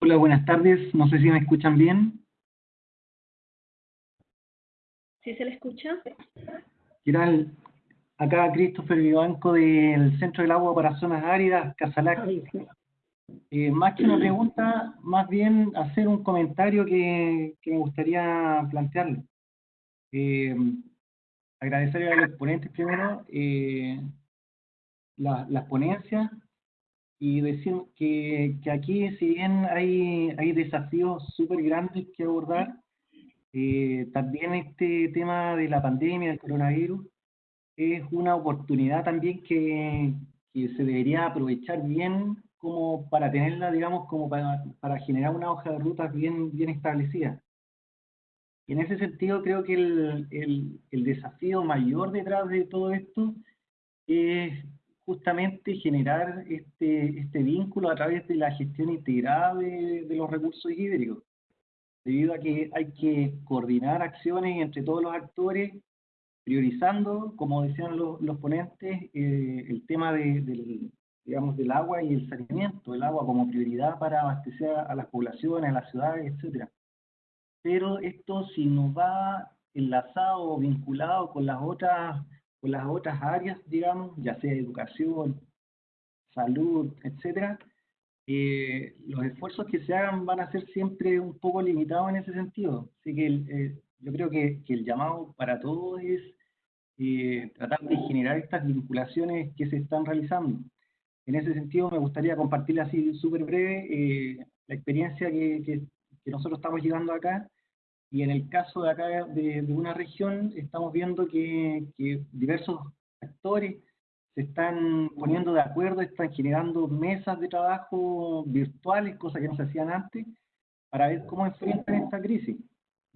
Hola, buenas tardes. No sé si me escuchan bien. ¿Sí se le escucha? ¿Qué tal? Acá Christopher Vivanco del Centro del Agua para Zonas Áridas, Casalac. Eh, más que una pregunta, más bien hacer un comentario que, que me gustaría plantearle. Eh, agradecerle a los ponentes primero eh, la, las ponencias y decir que, que, aquí, si bien hay, hay desafíos súper grandes que abordar, eh, también este tema de la pandemia, del coronavirus, es una oportunidad también que, que se debería aprovechar bien como para tenerla, digamos, como para, para generar una hoja de rutas bien, bien establecida. Y en ese sentido creo que el, el, el desafío mayor detrás de todo esto es justamente generar este, este vínculo a través de la gestión integrada de, de, los recursos hídricos, debido a que hay que coordinar acciones entre todos los actores, priorizando, como decían los, los ponentes, eh, el tema de, del, digamos, del agua y el saneamiento, el agua como prioridad para abastecer a las poblaciones, a las ciudades, etcétera. Pero esto si no va enlazado vinculado con las otras, con las otras áreas, digamos, ya sea educación, salud, etcétera, eh, los esfuerzos que se hagan van a ser siempre un poco limitados en ese sentido. Así que eh, yo creo que, que el llamado para todos es eh, tratar de generar estas vinculaciones que se están realizando. En ese sentido, me gustaría compartir así súper breve eh, la experiencia que, que, que, nosotros estamos llevando acá. Y en el caso de acá de, de una región, estamos viendo que, que diversos actores se están poniendo de acuerdo, están generando mesas de trabajo virtuales, cosas que no se hacían antes, para ver cómo enfrentan esta crisis.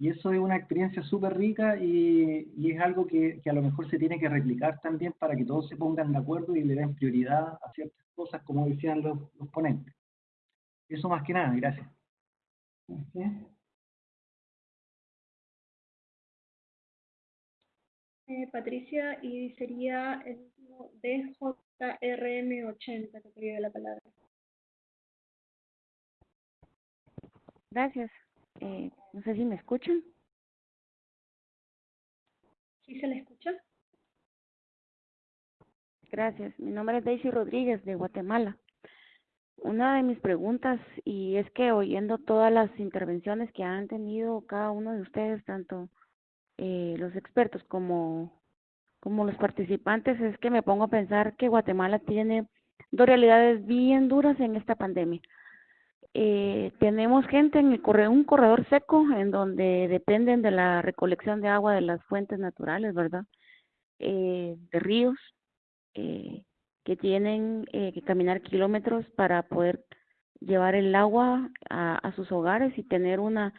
Y eso es una experiencia súper rica y, y, es algo que, que, a lo mejor se tiene que replicar también para que todos se pongan de acuerdo y le den prioridad a ciertas cosas, como decían los, los ponentes. Eso más que nada, gracias. Eh, Patricia, y sería el DJRM80 que quería la palabra. Gracias. Eh, no sé si me escuchan. ¿Sí se le escucha? Gracias. Mi nombre es Daisy Rodríguez de Guatemala. Una de mis preguntas, y es que oyendo todas las intervenciones que han tenido cada uno de ustedes, tanto eh, los expertos como, como los participantes, es que me pongo a pensar que Guatemala tiene dos realidades bien duras en esta pandemia. Eh, tenemos gente en el corredor, un corredor seco en donde dependen de la recolección de agua de las fuentes naturales, ¿verdad? Eh, de ríos, eh, que tienen eh, que caminar kilómetros para poder llevar el agua a, a sus hogares y tener una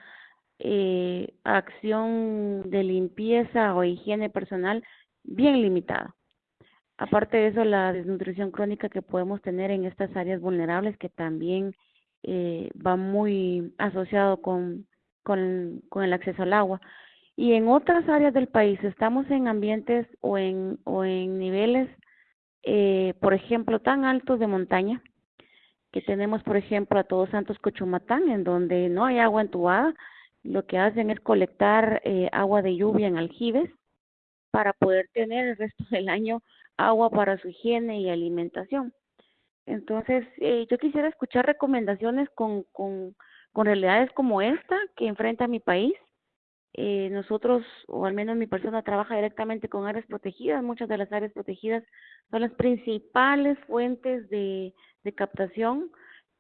eh, acción de limpieza o higiene personal bien limitada. Aparte de eso, la desnutrición crónica que podemos tener en estas áreas vulnerables que también eh, va muy asociado con, con, el acceso al agua. Y en otras áreas del país estamos en ambientes o en, o en niveles, eh, por ejemplo, tan altos de montaña, que tenemos, por ejemplo, a Todos Santos Cochumatán, en donde no hay agua entubada, lo que hacen es colectar eh, agua de lluvia en aljibes para poder tener el resto del año agua para su higiene y alimentación. Entonces, eh, yo quisiera escuchar recomendaciones con, con, con realidades como esta que enfrenta mi país. Eh, nosotros, o al menos mi persona, trabaja directamente con áreas protegidas. Muchas de las áreas protegidas son las principales fuentes de, de captación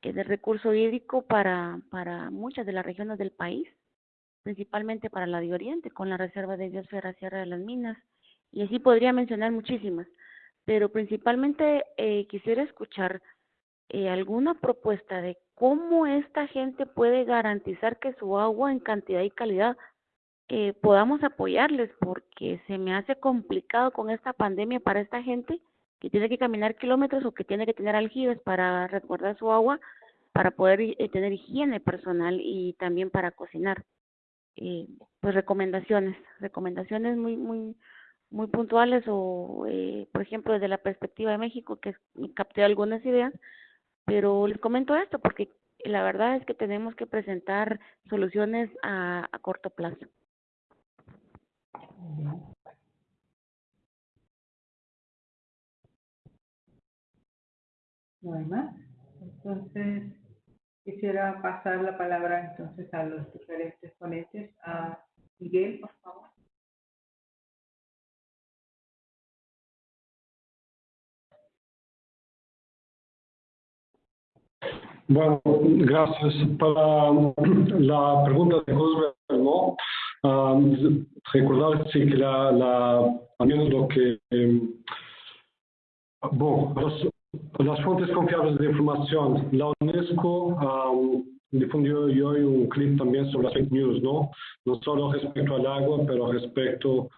eh, de recurso hídrico para, para muchas de las regiones del país principalmente para la de Oriente, con la Reserva de Biosfera Sierra de las Minas, y así podría mencionar muchísimas, pero principalmente eh, quisiera escuchar eh, alguna propuesta de cómo esta gente puede garantizar que su agua en cantidad y calidad eh, podamos apoyarles, porque se me hace complicado con esta pandemia para esta gente que tiene que caminar kilómetros o que tiene que tener aljibes para resguardar su agua, para poder eh, tener higiene personal y también para cocinar. Eh, pues recomendaciones, recomendaciones muy, muy, muy puntuales o, eh, por ejemplo, desde la perspectiva de México, que capté algunas ideas, pero les comento esto porque la verdad es que tenemos que presentar soluciones a, a corto plazo. No hay más. Entonces, Quisiera pasar la palabra entonces a los diferentes ponentes. A Miguel, por favor. Bueno, gracias. Para la pregunta de José, ¿no? Um, recordar sí, que la, la, también lo que eh, bueno, los, las fuentes confiables de información. La UNESCO um, difundió hoy un clip también sobre las fake news, ¿no? No solo respecto al agua, pero respecto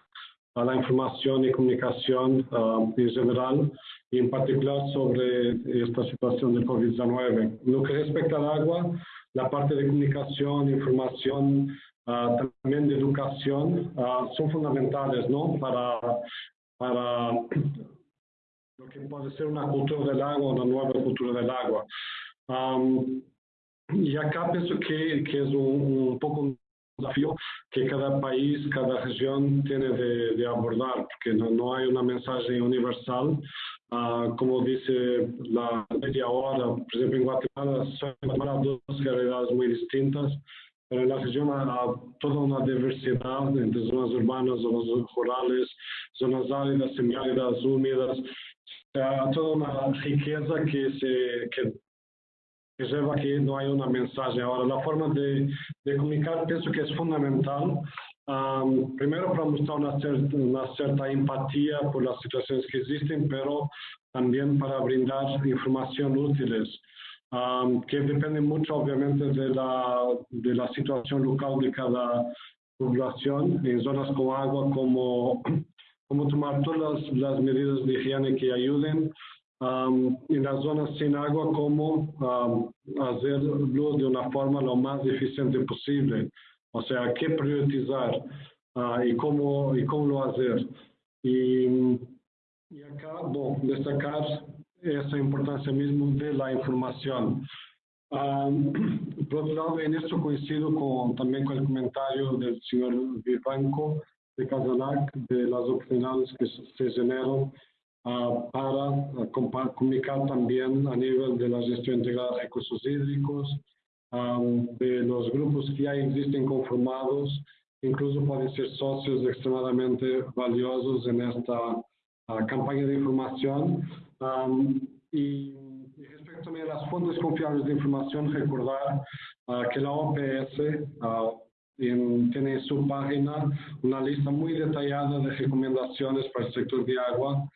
a la información y comunicación um, en general, y en particular sobre esta situación del COVID-19. Lo que respecta al agua, la parte de comunicación, información, uh, también de educación, uh, son fundamentales, ¿no? Para, para lo que puede ser una cultura del agua, una nueva cultura del agua. Um, y acá pienso que, que es un, un, poco desafío que cada país, cada región tiene de, de abordar, porque no, no, hay una mensaje universal. Uh, como dice la media hora, por ejemplo, en Guatemala son dos realidades muy distintas pero en la región hay toda una diversidad entre zonas urbanas, zonas rurales, zonas áridas, semiáridas, húmedas, hay toda una riqueza que se que, lleva que no hay una mensaje. Ahora, la forma de, de comunicar pienso que es fundamental. Um, primero para mostrar una una cierta empatía por las situaciones que existen, pero también para brindar información útiles um, que depende mucho obviamente de la, de la situación local de cada población, en zonas con agua, como, <clears throat> como tomar todas las, las medidas de higiene que ayuden, um, en las zonas sin agua, como um, hacerlo de una forma lo más eficiente posible, o sea, qué priorizar uh, y, cómo, y cómo lo hacer. Y, y acá, bueno, destacar esa importancia mismo de la información. Um, <clears throat> por otro lado, en esto coincido con, también con el comentario del señor Vivanco de Casanac, de las oportunidades que se generan uh, para uh, comunicar también a nivel de la gestión integrada de recursos hídricos, um, de los grupos que ya existen conformados, incluso pueden ser socios extremadamente valiosos en esta uh, campaña de información Um, y, y, respecto también a las fuentes confiables de información, recordar que la OPS en, tiene en su página una lista muy detallada de recomendaciones para el sector de agua.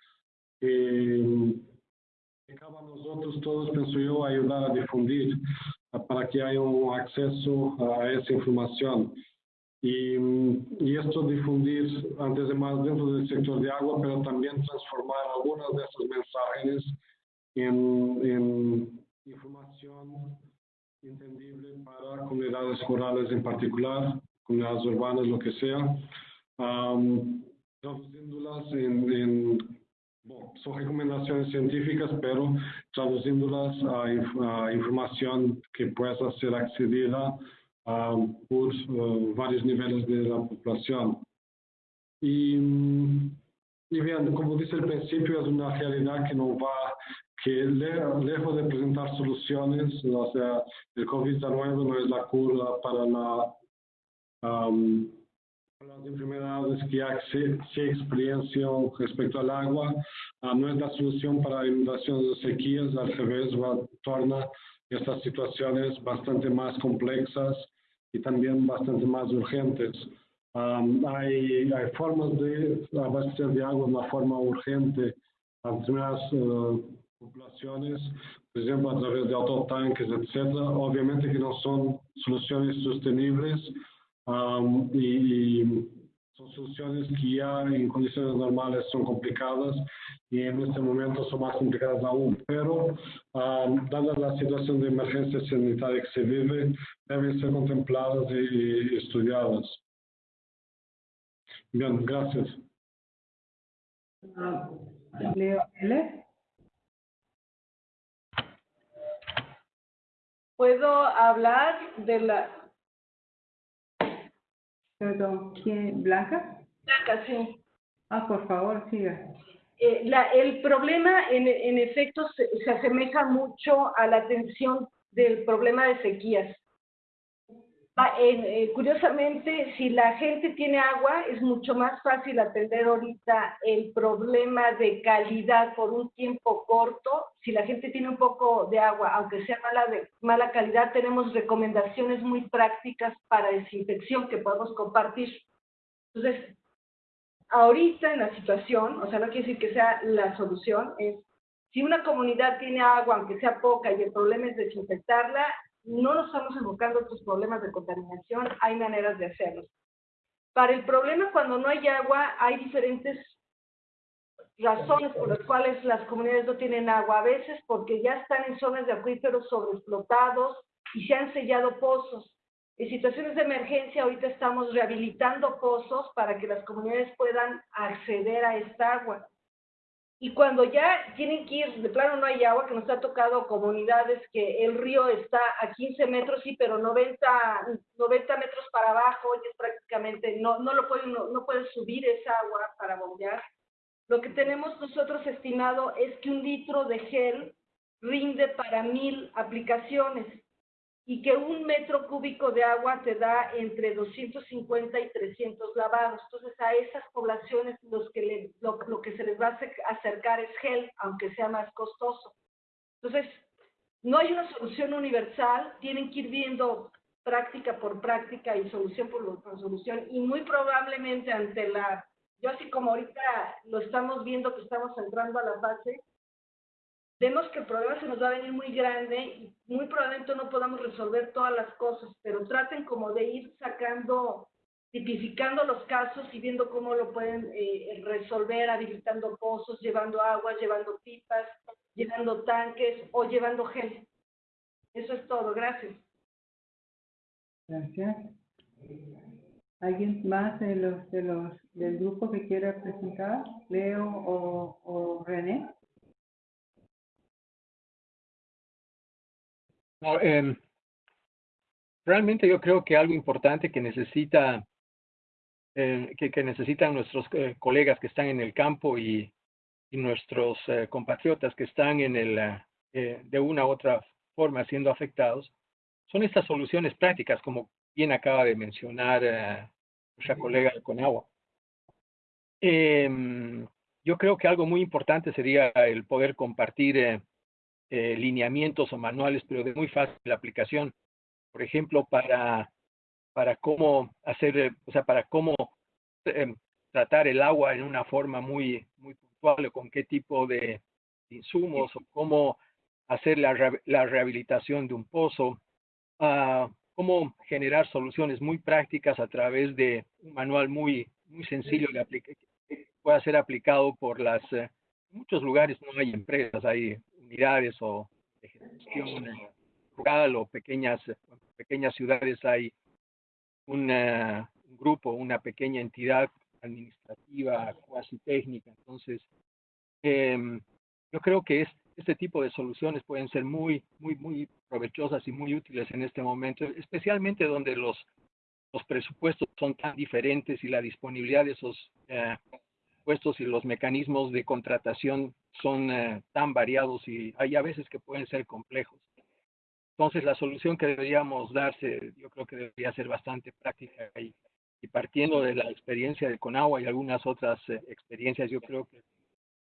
Que cabe a nosotros todos, pienso yo, ayudar a difundir uh, para que haya un acceso a esa información. Y, y, esto difundir antes de más dentro del sector de agua, pero también transformar algunas de esos mensajes en, en información entendible para comunidades rurales en particular, comunidades urbanas, lo que sea, um, traduciéndolas en, en bueno, son recomendaciones científicas, pero traduciéndolas a, a información que pueda ser accedida um, por uh, vários níveis da população. E, e bem, como disse ao princípio, é uma realidade que não vai, que lejos de apresentar soluções, ou seja, o COVID-19 não é a cura para a, um, para as enfermedades que se, se experienciam respecto ao água, uh, não é a solução para a inundação de sequias, ao revés, va, torna estas situaciones bastante más complexas y también bastante más urgentes. Um, hay, hay, formas de abastecer de agua de una forma urgente a determinadas uh, populaciones, por ejemplo, a través de autotanques, etc. Obviamente que no son soluciones sostenibles um, y, son soluciones que ya en condiciones normales son complicadas y en este momento son más complicadas aún. Pero, um, dada la situación de emergencia sanitaria que se vive, deben ser contempladas y, y estudiadas. Bien, gracias. Leo L. ¿Puedo hablar de la Perdón, ¿quién? ¿Blanca? Blanca, sí. Ah, por favor, siga. Eh, la, el problema, en, en efecto, se, se, asemeja mucho a la atención del problema de sequías. Eh, curiosamente, si la gente tiene agua, es mucho más fácil atender ahorita el problema de calidad por un tiempo corto. Si la gente tiene un poco de agua, aunque sea mala, de, mala calidad, tenemos recomendaciones muy prácticas para desinfección que podemos compartir. Entonces, ahorita en la situación, o sea, no quiere decir que sea la solución, es si una comunidad tiene agua, aunque sea poca, y el problema es desinfectarla, no nos estamos enfocando en otros problemas de contaminación, hay maneras de hacerlo. Para el problema cuando no hay agua, hay diferentes razones por las cuales las comunidades no tienen agua. A veces porque ya están en zonas de acuíferos sobreexplotados y se han sellado pozos. En situaciones de emergencia, ahorita estamos rehabilitando pozos para que las comunidades puedan acceder a esta agua. Y cuando ya tienen que ir, de plano no hay agua, que nos ha tocado comunidades que el río está a 15 metros, sí, pero 90, 90 metros para abajo, y es prácticamente, no, no lo pueden, no, no pueden subir esa agua para bombear. Lo que tenemos nosotros estimado es que un litro de gel rinde para mil aplicaciones. Y que un metro cúbico de agua te da entre 250 y 300 lavados. Entonces, a esas poblaciones los que le, lo, lo, que se les va a acercar es gel, aunque sea más costoso. Entonces, no hay una solución universal, tienen que ir viendo práctica por práctica y solución por, por solución, y muy probablemente ante la, yo así como ahorita lo estamos viendo que estamos entrando a la fase, vemos que el problema se nos va a venir muy grande y muy probablemente no podamos resolver todas las cosas, pero traten como de ir sacando, tipificando los casos y viendo cómo lo pueden eh, resolver, habilitando pozos, llevando agua, llevando pipas, llevando tanques o llevando gel. Eso es todo, gracias. Gracias. ¿Alguien más de los, de los del grupo que quiera presentar? Leo o, o René. No, eh, realmente yo creo que algo importante que necesita eh, que, que, necesitan nuestros eh, colegas que están en el campo y, y nuestros eh, compatriotas que están en el eh, de una u otra forma siendo afectados son estas soluciones prácticas como bien acaba de mencionar eh, nuestra colega de Conagua. Em, yo creo que algo muy importante sería el poder compartir eh, lineamientos o manuales, pero de muy fácil aplicación. Por ejemplo, para, para cómo hacer, eh, o sea, para cómo eh, tratar el agua en una forma muy, muy puntual, o con qué tipo de insumos, o cómo hacer la, la rehabilitación de un pozo, uh, cómo generar soluciones muy prácticas a través de un manual muy, muy sencillo que pueda ser aplicado por las... Eh, muchos lugares no hay empresas, hay unidades o de gestión rural o pequeñas, pequeñas ciudades hay una, un grupo, una pequeña entidad administrativa, cuasi técnica. Entonces, eh, yo creo que es, este tipo de soluciones pueden ser muy, muy, muy provechosas y muy útiles en este momento, especialmente donde los, los presupuestos son tan diferentes y la disponibilidad de esos eh, puestos y los mecanismos de contratación son eh, tan variados y hay a veces que pueden ser complejos. Entonces, la solución que deberíamos darse, yo creo que debería ser bastante práctica y, y partiendo de la experiencia de Conagua y algunas otras eh, experiencias, yo creo que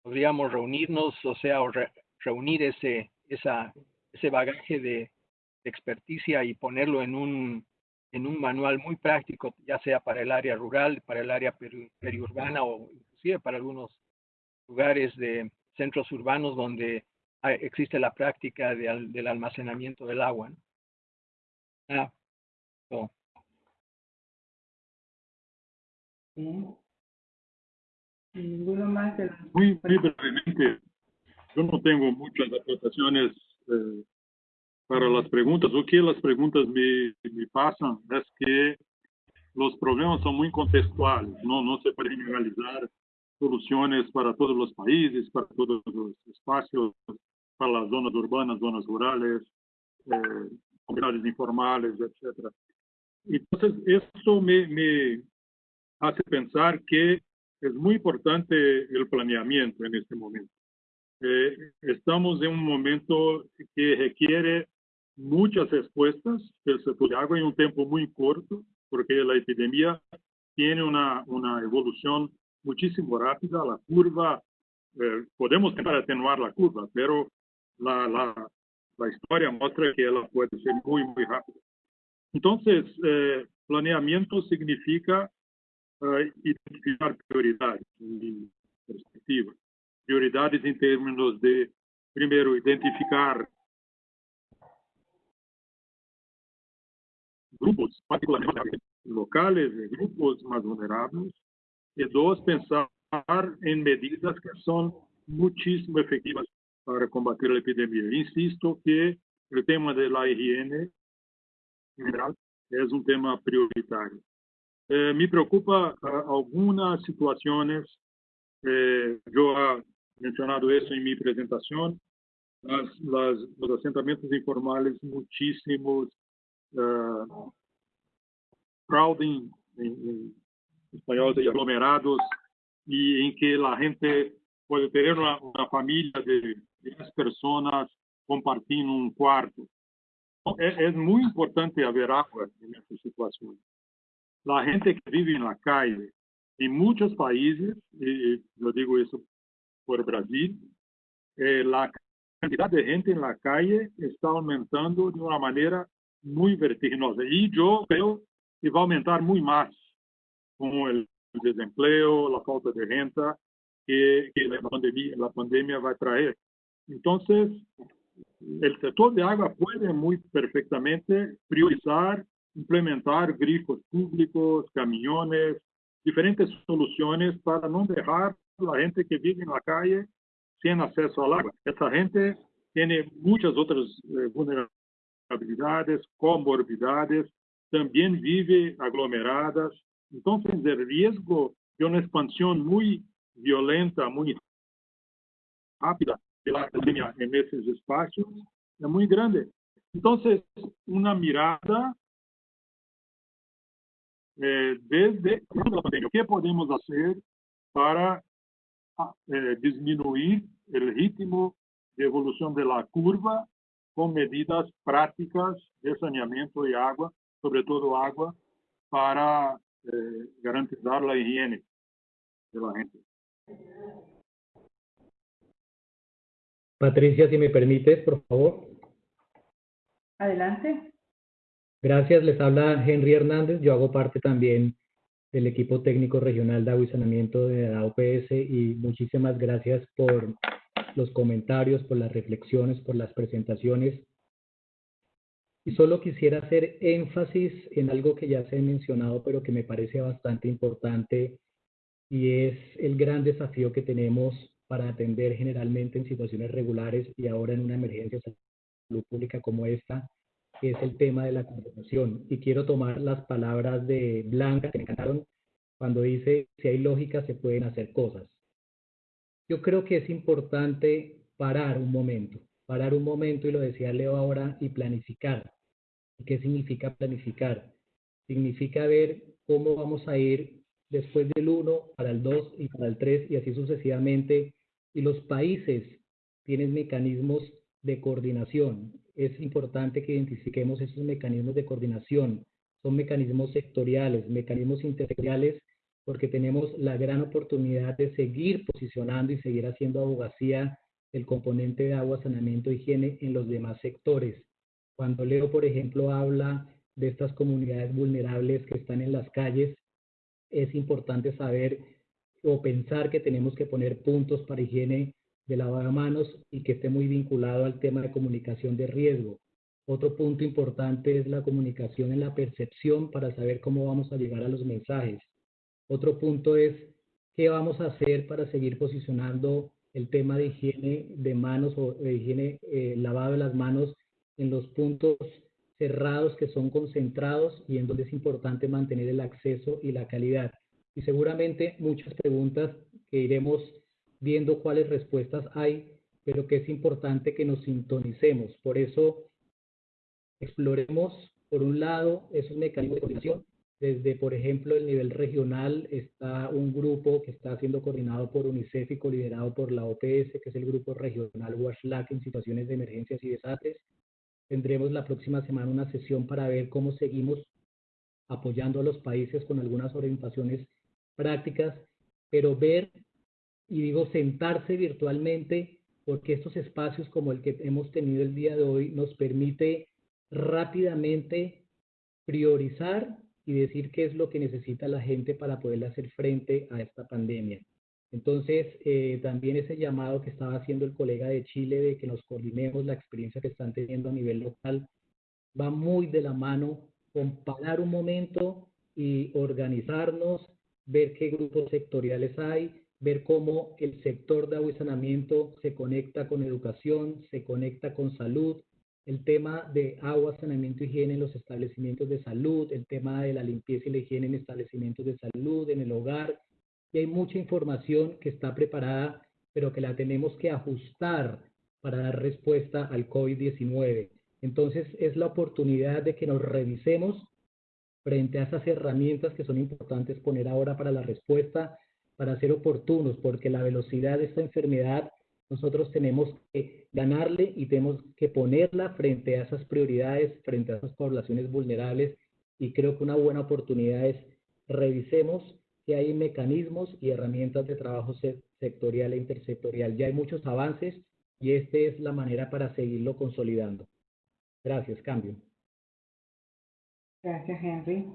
podríamos reunirnos, o sea, o re, reunir ese, esa, ese bagaje de, de experticia y ponerlo en un, en un manual muy práctico, ya sea para el área rural, para el área peri, periurbana o inclusive para algunos lugares de centros urbanos donde hay, existe la práctica de, del almacenamiento del agua. ¿no? Ah, so. Ninguno más. De muy, muy brevemente, yo no tengo muchas aportaciones eh, para las preguntas. O que las preguntas me, me pasan es que los problemas son muy contextuales, no, no se puede generalizar soluciones para todos los países, para todos los espacios, para las zonas urbanas, zonas rurales, eh, comunidades informales, etc. Entonces, eso me, me hace pensar que es muy importante el planeamiento en este momento. Eh, estamos en un momento que requiere muchas respuestas del sector de agua en un tiempo muy corto, porque la epidemia tiene una, una evolución muchísimo rápida, la curva, eh, podemos intentar <laughs> atenuar la curva, pero la, la, la, historia muestra que ella puede ser muy rápida. Entonces, eh, planeamiento significa eh, identificar prioridades perspectivas. Prioridades en términos de, primero, identificar grupos, particularmente locales, grupos más vulnerables, y dos, pensar en medidas que son muchísimo efectivas para combatir la epidemia. Insisto que el tema de la higiene en general es un tema prioritario. Eh, me preocupa uh, algunas situaciones, eh, yo he mencionado eso en mi presentación, las, las, los asentamientos informales muchísimos, uh, crowding en, en, español de aglomerados y en que la gente puede tener una, familia de 10 personas compartiendo un cuarto. es, es muy importante haber agua en esta situación. La gente que vive en la calle, en muchos países, y yo digo eso por Brasil, eh, la cantidad de gente en la calle está aumentando de una manera muy vertiginosa. Y yo creo que va a aumentar muy más con el desempleo, la falta de renta que, que la, pandemia, la pandemia va a traer. Entonces, el sector de agua puede muy perfectamente priorizar, implementar grifos públicos, camiones, diferentes soluciones para no dejar la gente que vive en la calle sin acceso al agua. Esa gente tiene muchas otras eh, vulnerabilidades, comorbidades, también vive aglomeradas. Entonces, el riesgo de una expansión muy violenta, muy rápida de la pandemia en esos espacios es muy grande. Entonces, una mirada eh, desde la pandemia, ¿qué podemos hacer para eh, disminuir el ritmo de evolución de la curva con medidas prácticas de saneamiento y agua, sobre todo agua, para eh, garantizar la higiene de la gente. Patricia, si me permites, por favor. Adelante. Gracias, les habla Henry Hernández. Yo hago parte también del equipo técnico regional de agua y saneamiento de la OPS y muchísimas gracias por los comentarios, por las reflexiones, por las presentaciones. Y solo quisiera hacer énfasis en algo que ya se ha mencionado, pero que me parece bastante importante, y es el gran desafío que tenemos para atender generalmente en situaciones regulares y ahora en una emergencia de salud pública como esta, que es el tema de la conversación. Y quiero tomar las palabras de Blanca, que me encantaron, cuando dice, si hay lógica, se pueden hacer cosas. Yo creo que es importante parar un momento, parar un momento, y lo decía Leo ahora, y planificar. ¿Y qué significa planificar? Significa ver cómo vamos a ir después del 1 para el 2 y para el 3 y así sucesivamente. Y los países tienen mecanismos de coordinación. Es importante que identifiquemos esos mecanismos de coordinación. Son mecanismos sectoriales, mecanismos intersectoriales, porque tenemos la gran oportunidad de seguir posicionando y seguir haciendo abogacía el componente de agua, saneamiento, higiene en los demás sectores. Cuando Leo, por ejemplo, habla de estas comunidades vulnerables que están en las calles, es importante saber o pensar que tenemos que poner puntos para higiene de manos y que esté muy vinculado al tema de comunicación de riesgo. Otro punto importante es la comunicación en la percepción para saber cómo vamos a llegar a los mensajes. Otro punto es qué vamos a hacer para seguir posicionando el tema de higiene de manos o de higiene eh, lavado de las manos en los puntos cerrados que son concentrados y en donde es importante mantener el acceso y la calidad. Y seguramente muchas preguntas que iremos viendo cuáles respuestas hay, pero que es importante que nos sintonicemos. Por eso, exploremos, por un lado, esos mecanismos de coordinación. Desde, por ejemplo, el nivel regional está un grupo que está siendo coordinado por UNICEF y liderado por la OPS, que es el grupo regional WASHLAC en situaciones de emergencias y desastres. Tendremos la próxima semana una sesión para ver cómo seguimos apoyando a los países con algunas orientaciones prácticas, pero ver y digo sentarse virtualmente porque estos espacios como el que hemos tenido el día de hoy nos permite rápidamente priorizar y decir qué es lo que necesita la gente para poder hacer frente a esta pandemia. Entonces, eh, también ese llamado que estaba haciendo el colega de Chile de que nos coordinemos la experiencia que están teniendo a nivel local va muy de la mano con parar un momento y organizarnos, ver qué grupos sectoriales hay, ver cómo el sector de agua y saneamiento se conecta con educación, se conecta con salud, el tema de agua, saneamiento y higiene en los establecimientos de salud, el tema de la limpieza y la higiene en establecimientos de salud, en el hogar. Y hay mucha información que está preparada, pero que la tenemos que ajustar para dar respuesta al COVID-19. Entonces es la oportunidad de que nos revisemos frente a esas herramientas que son importantes poner ahora para la respuesta para ser oportunos, porque la velocidad de esta enfermedad nosotros tenemos que ganarle y tenemos que ponerla frente a esas prioridades, frente a esas poblaciones vulnerables y creo que una buena oportunidad es revisemos que hay mecanismos y herramientas de trabajo sectorial e intersectorial. Ya hay muchos avances y esta es la manera para seguirlo consolidando. Gracias, cambio. Gracias, Henry.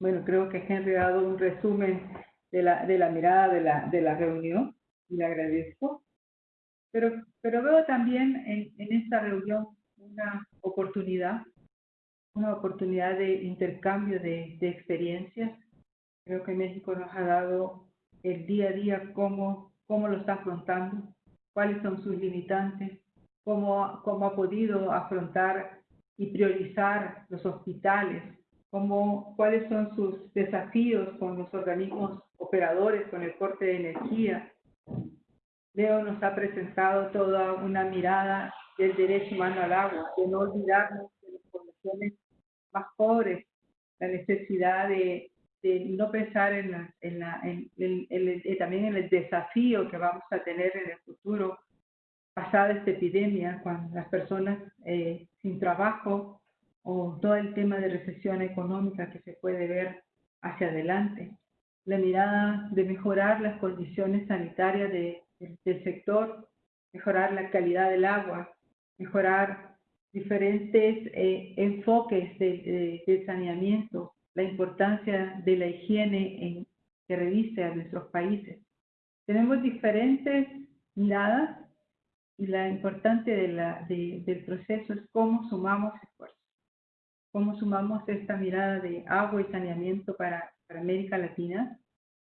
Bueno, creo que Henry ha dado un resumen de la, de la mirada de la, de la reunión y le agradezco. Pero, pero veo también en, en esta reunión una oportunidad, una oportunidad de intercambio de, de experiencias. Creo que México nos ha dado el día a día cómo, cómo lo está afrontando, cuáles son sus limitantes, cómo, cómo ha podido afrontar y priorizar los hospitales, cómo, cuáles son sus desafíos con los organismos operadores, con el corte de energía. Leo nos ha presentado toda una mirada del derecho humano al agua, de no olvidarnos de las poblaciones más pobres, la necesidad de, de no pensar en, la, en, la, en, el, también en el desafío que vamos a tener en el futuro pasada esta epidemia, cuando las personas eh, sin trabajo o todo el tema de recesión económica que se puede ver hacia adelante. La mirada de mejorar las condiciones sanitarias de, del sector, mejorar la calidad del agua, mejorar diferentes eh, enfoques de, de, saneamiento, la importancia de la higiene en, que reviste a nuestros países. Tenemos diferentes miradas y la importante de la, del proceso es cómo sumamos esfuerzos, cómo sumamos esta mirada de agua y saneamiento para, para América Latina,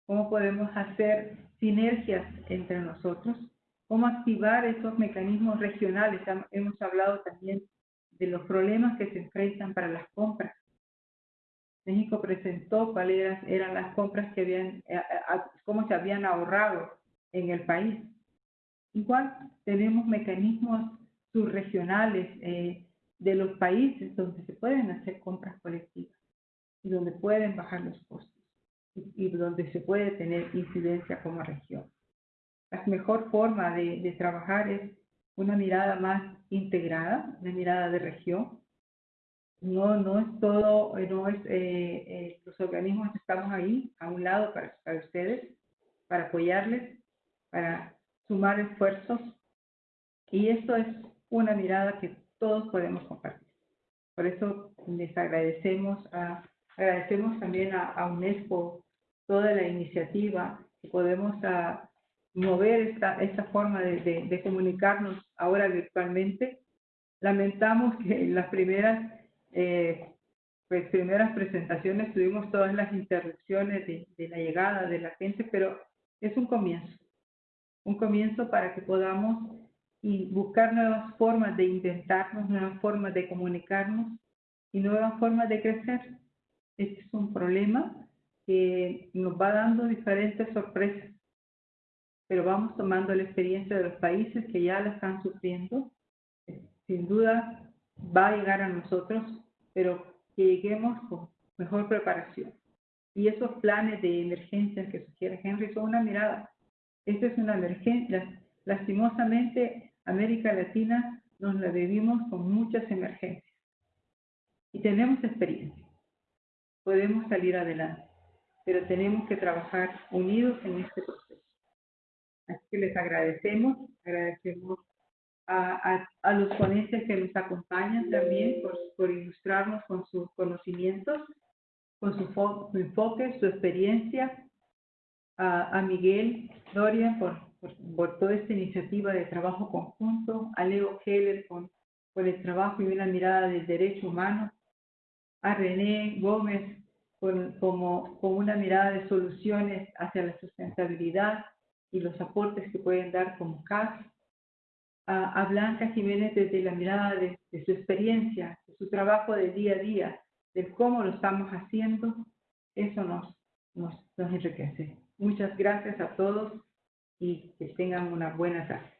cómo podemos hacer sinergias entre nosotros, cómo activar esos mecanismos regionales. Hemos hablado también de los problemas que se enfrentan para las compras. México presentó cuáles eran, las compras que habían, eh, cómo se habían ahorrado en el país. Igual tenemos mecanismos subregionales eh, de los países donde se pueden hacer compras colectivas y donde pueden bajar los costos y, donde se puede tener incidencia como región. La mejor forma de, de trabajar es una mirada más integrada, una mirada de región. No, no es todo, no es, eh, eh, los organismos estamos ahí, a un lado para, para ustedes, para apoyarles, para sumar esfuerzos y esto es una mirada que todos podemos compartir. Por eso les agradecemos, a, agradecemos también a, UNESCO toda la iniciativa que podemos a, mover esta, esta forma de, de, comunicarnos ahora virtualmente. Lamentamos que las primeras, eh, pues, primeras presentaciones tuvimos todas las interrupciones de, de la llegada de la gente, pero es un comienzo un comienzo para que podamos y buscar nuevas formas de intentarnos, nuevas formas de comunicarnos y nuevas formas de crecer. Este es un problema que nos va dando diferentes sorpresas, pero vamos tomando la experiencia de los países que ya la están sufriendo. Sin duda va a llegar a nosotros, pero que lleguemos con mejor preparación. Y esos planes de emergencia que sugiere Henry son una mirada esta es una emergencia. Lastimosamente, América Latina nos la vivimos con muchas emergencias. Y tenemos experiencia. Podemos salir adelante, pero tenemos que trabajar unidos en este proceso. Así que les agradecemos, agradecemos a, a, los ponentes que nos acompañan también por, por ilustrarnos con sus conocimientos, con su, su enfoque, su experiencia, a, Miguel Doria por, por, toda esta iniciativa de trabajo conjunto, a Leo Heller por, por el trabajo y una mirada del derecho humano, a René Gómez por, como, con una mirada de soluciones hacia la sustentabilidad y los aportes que pueden dar como CAS, a, a Blanca Jiménez desde la mirada de, su experiencia, de su trabajo de día a día, de cómo lo estamos haciendo, eso nos, nos, nos enriquece. Muchas gracias a todos y que tengan una buena tarde.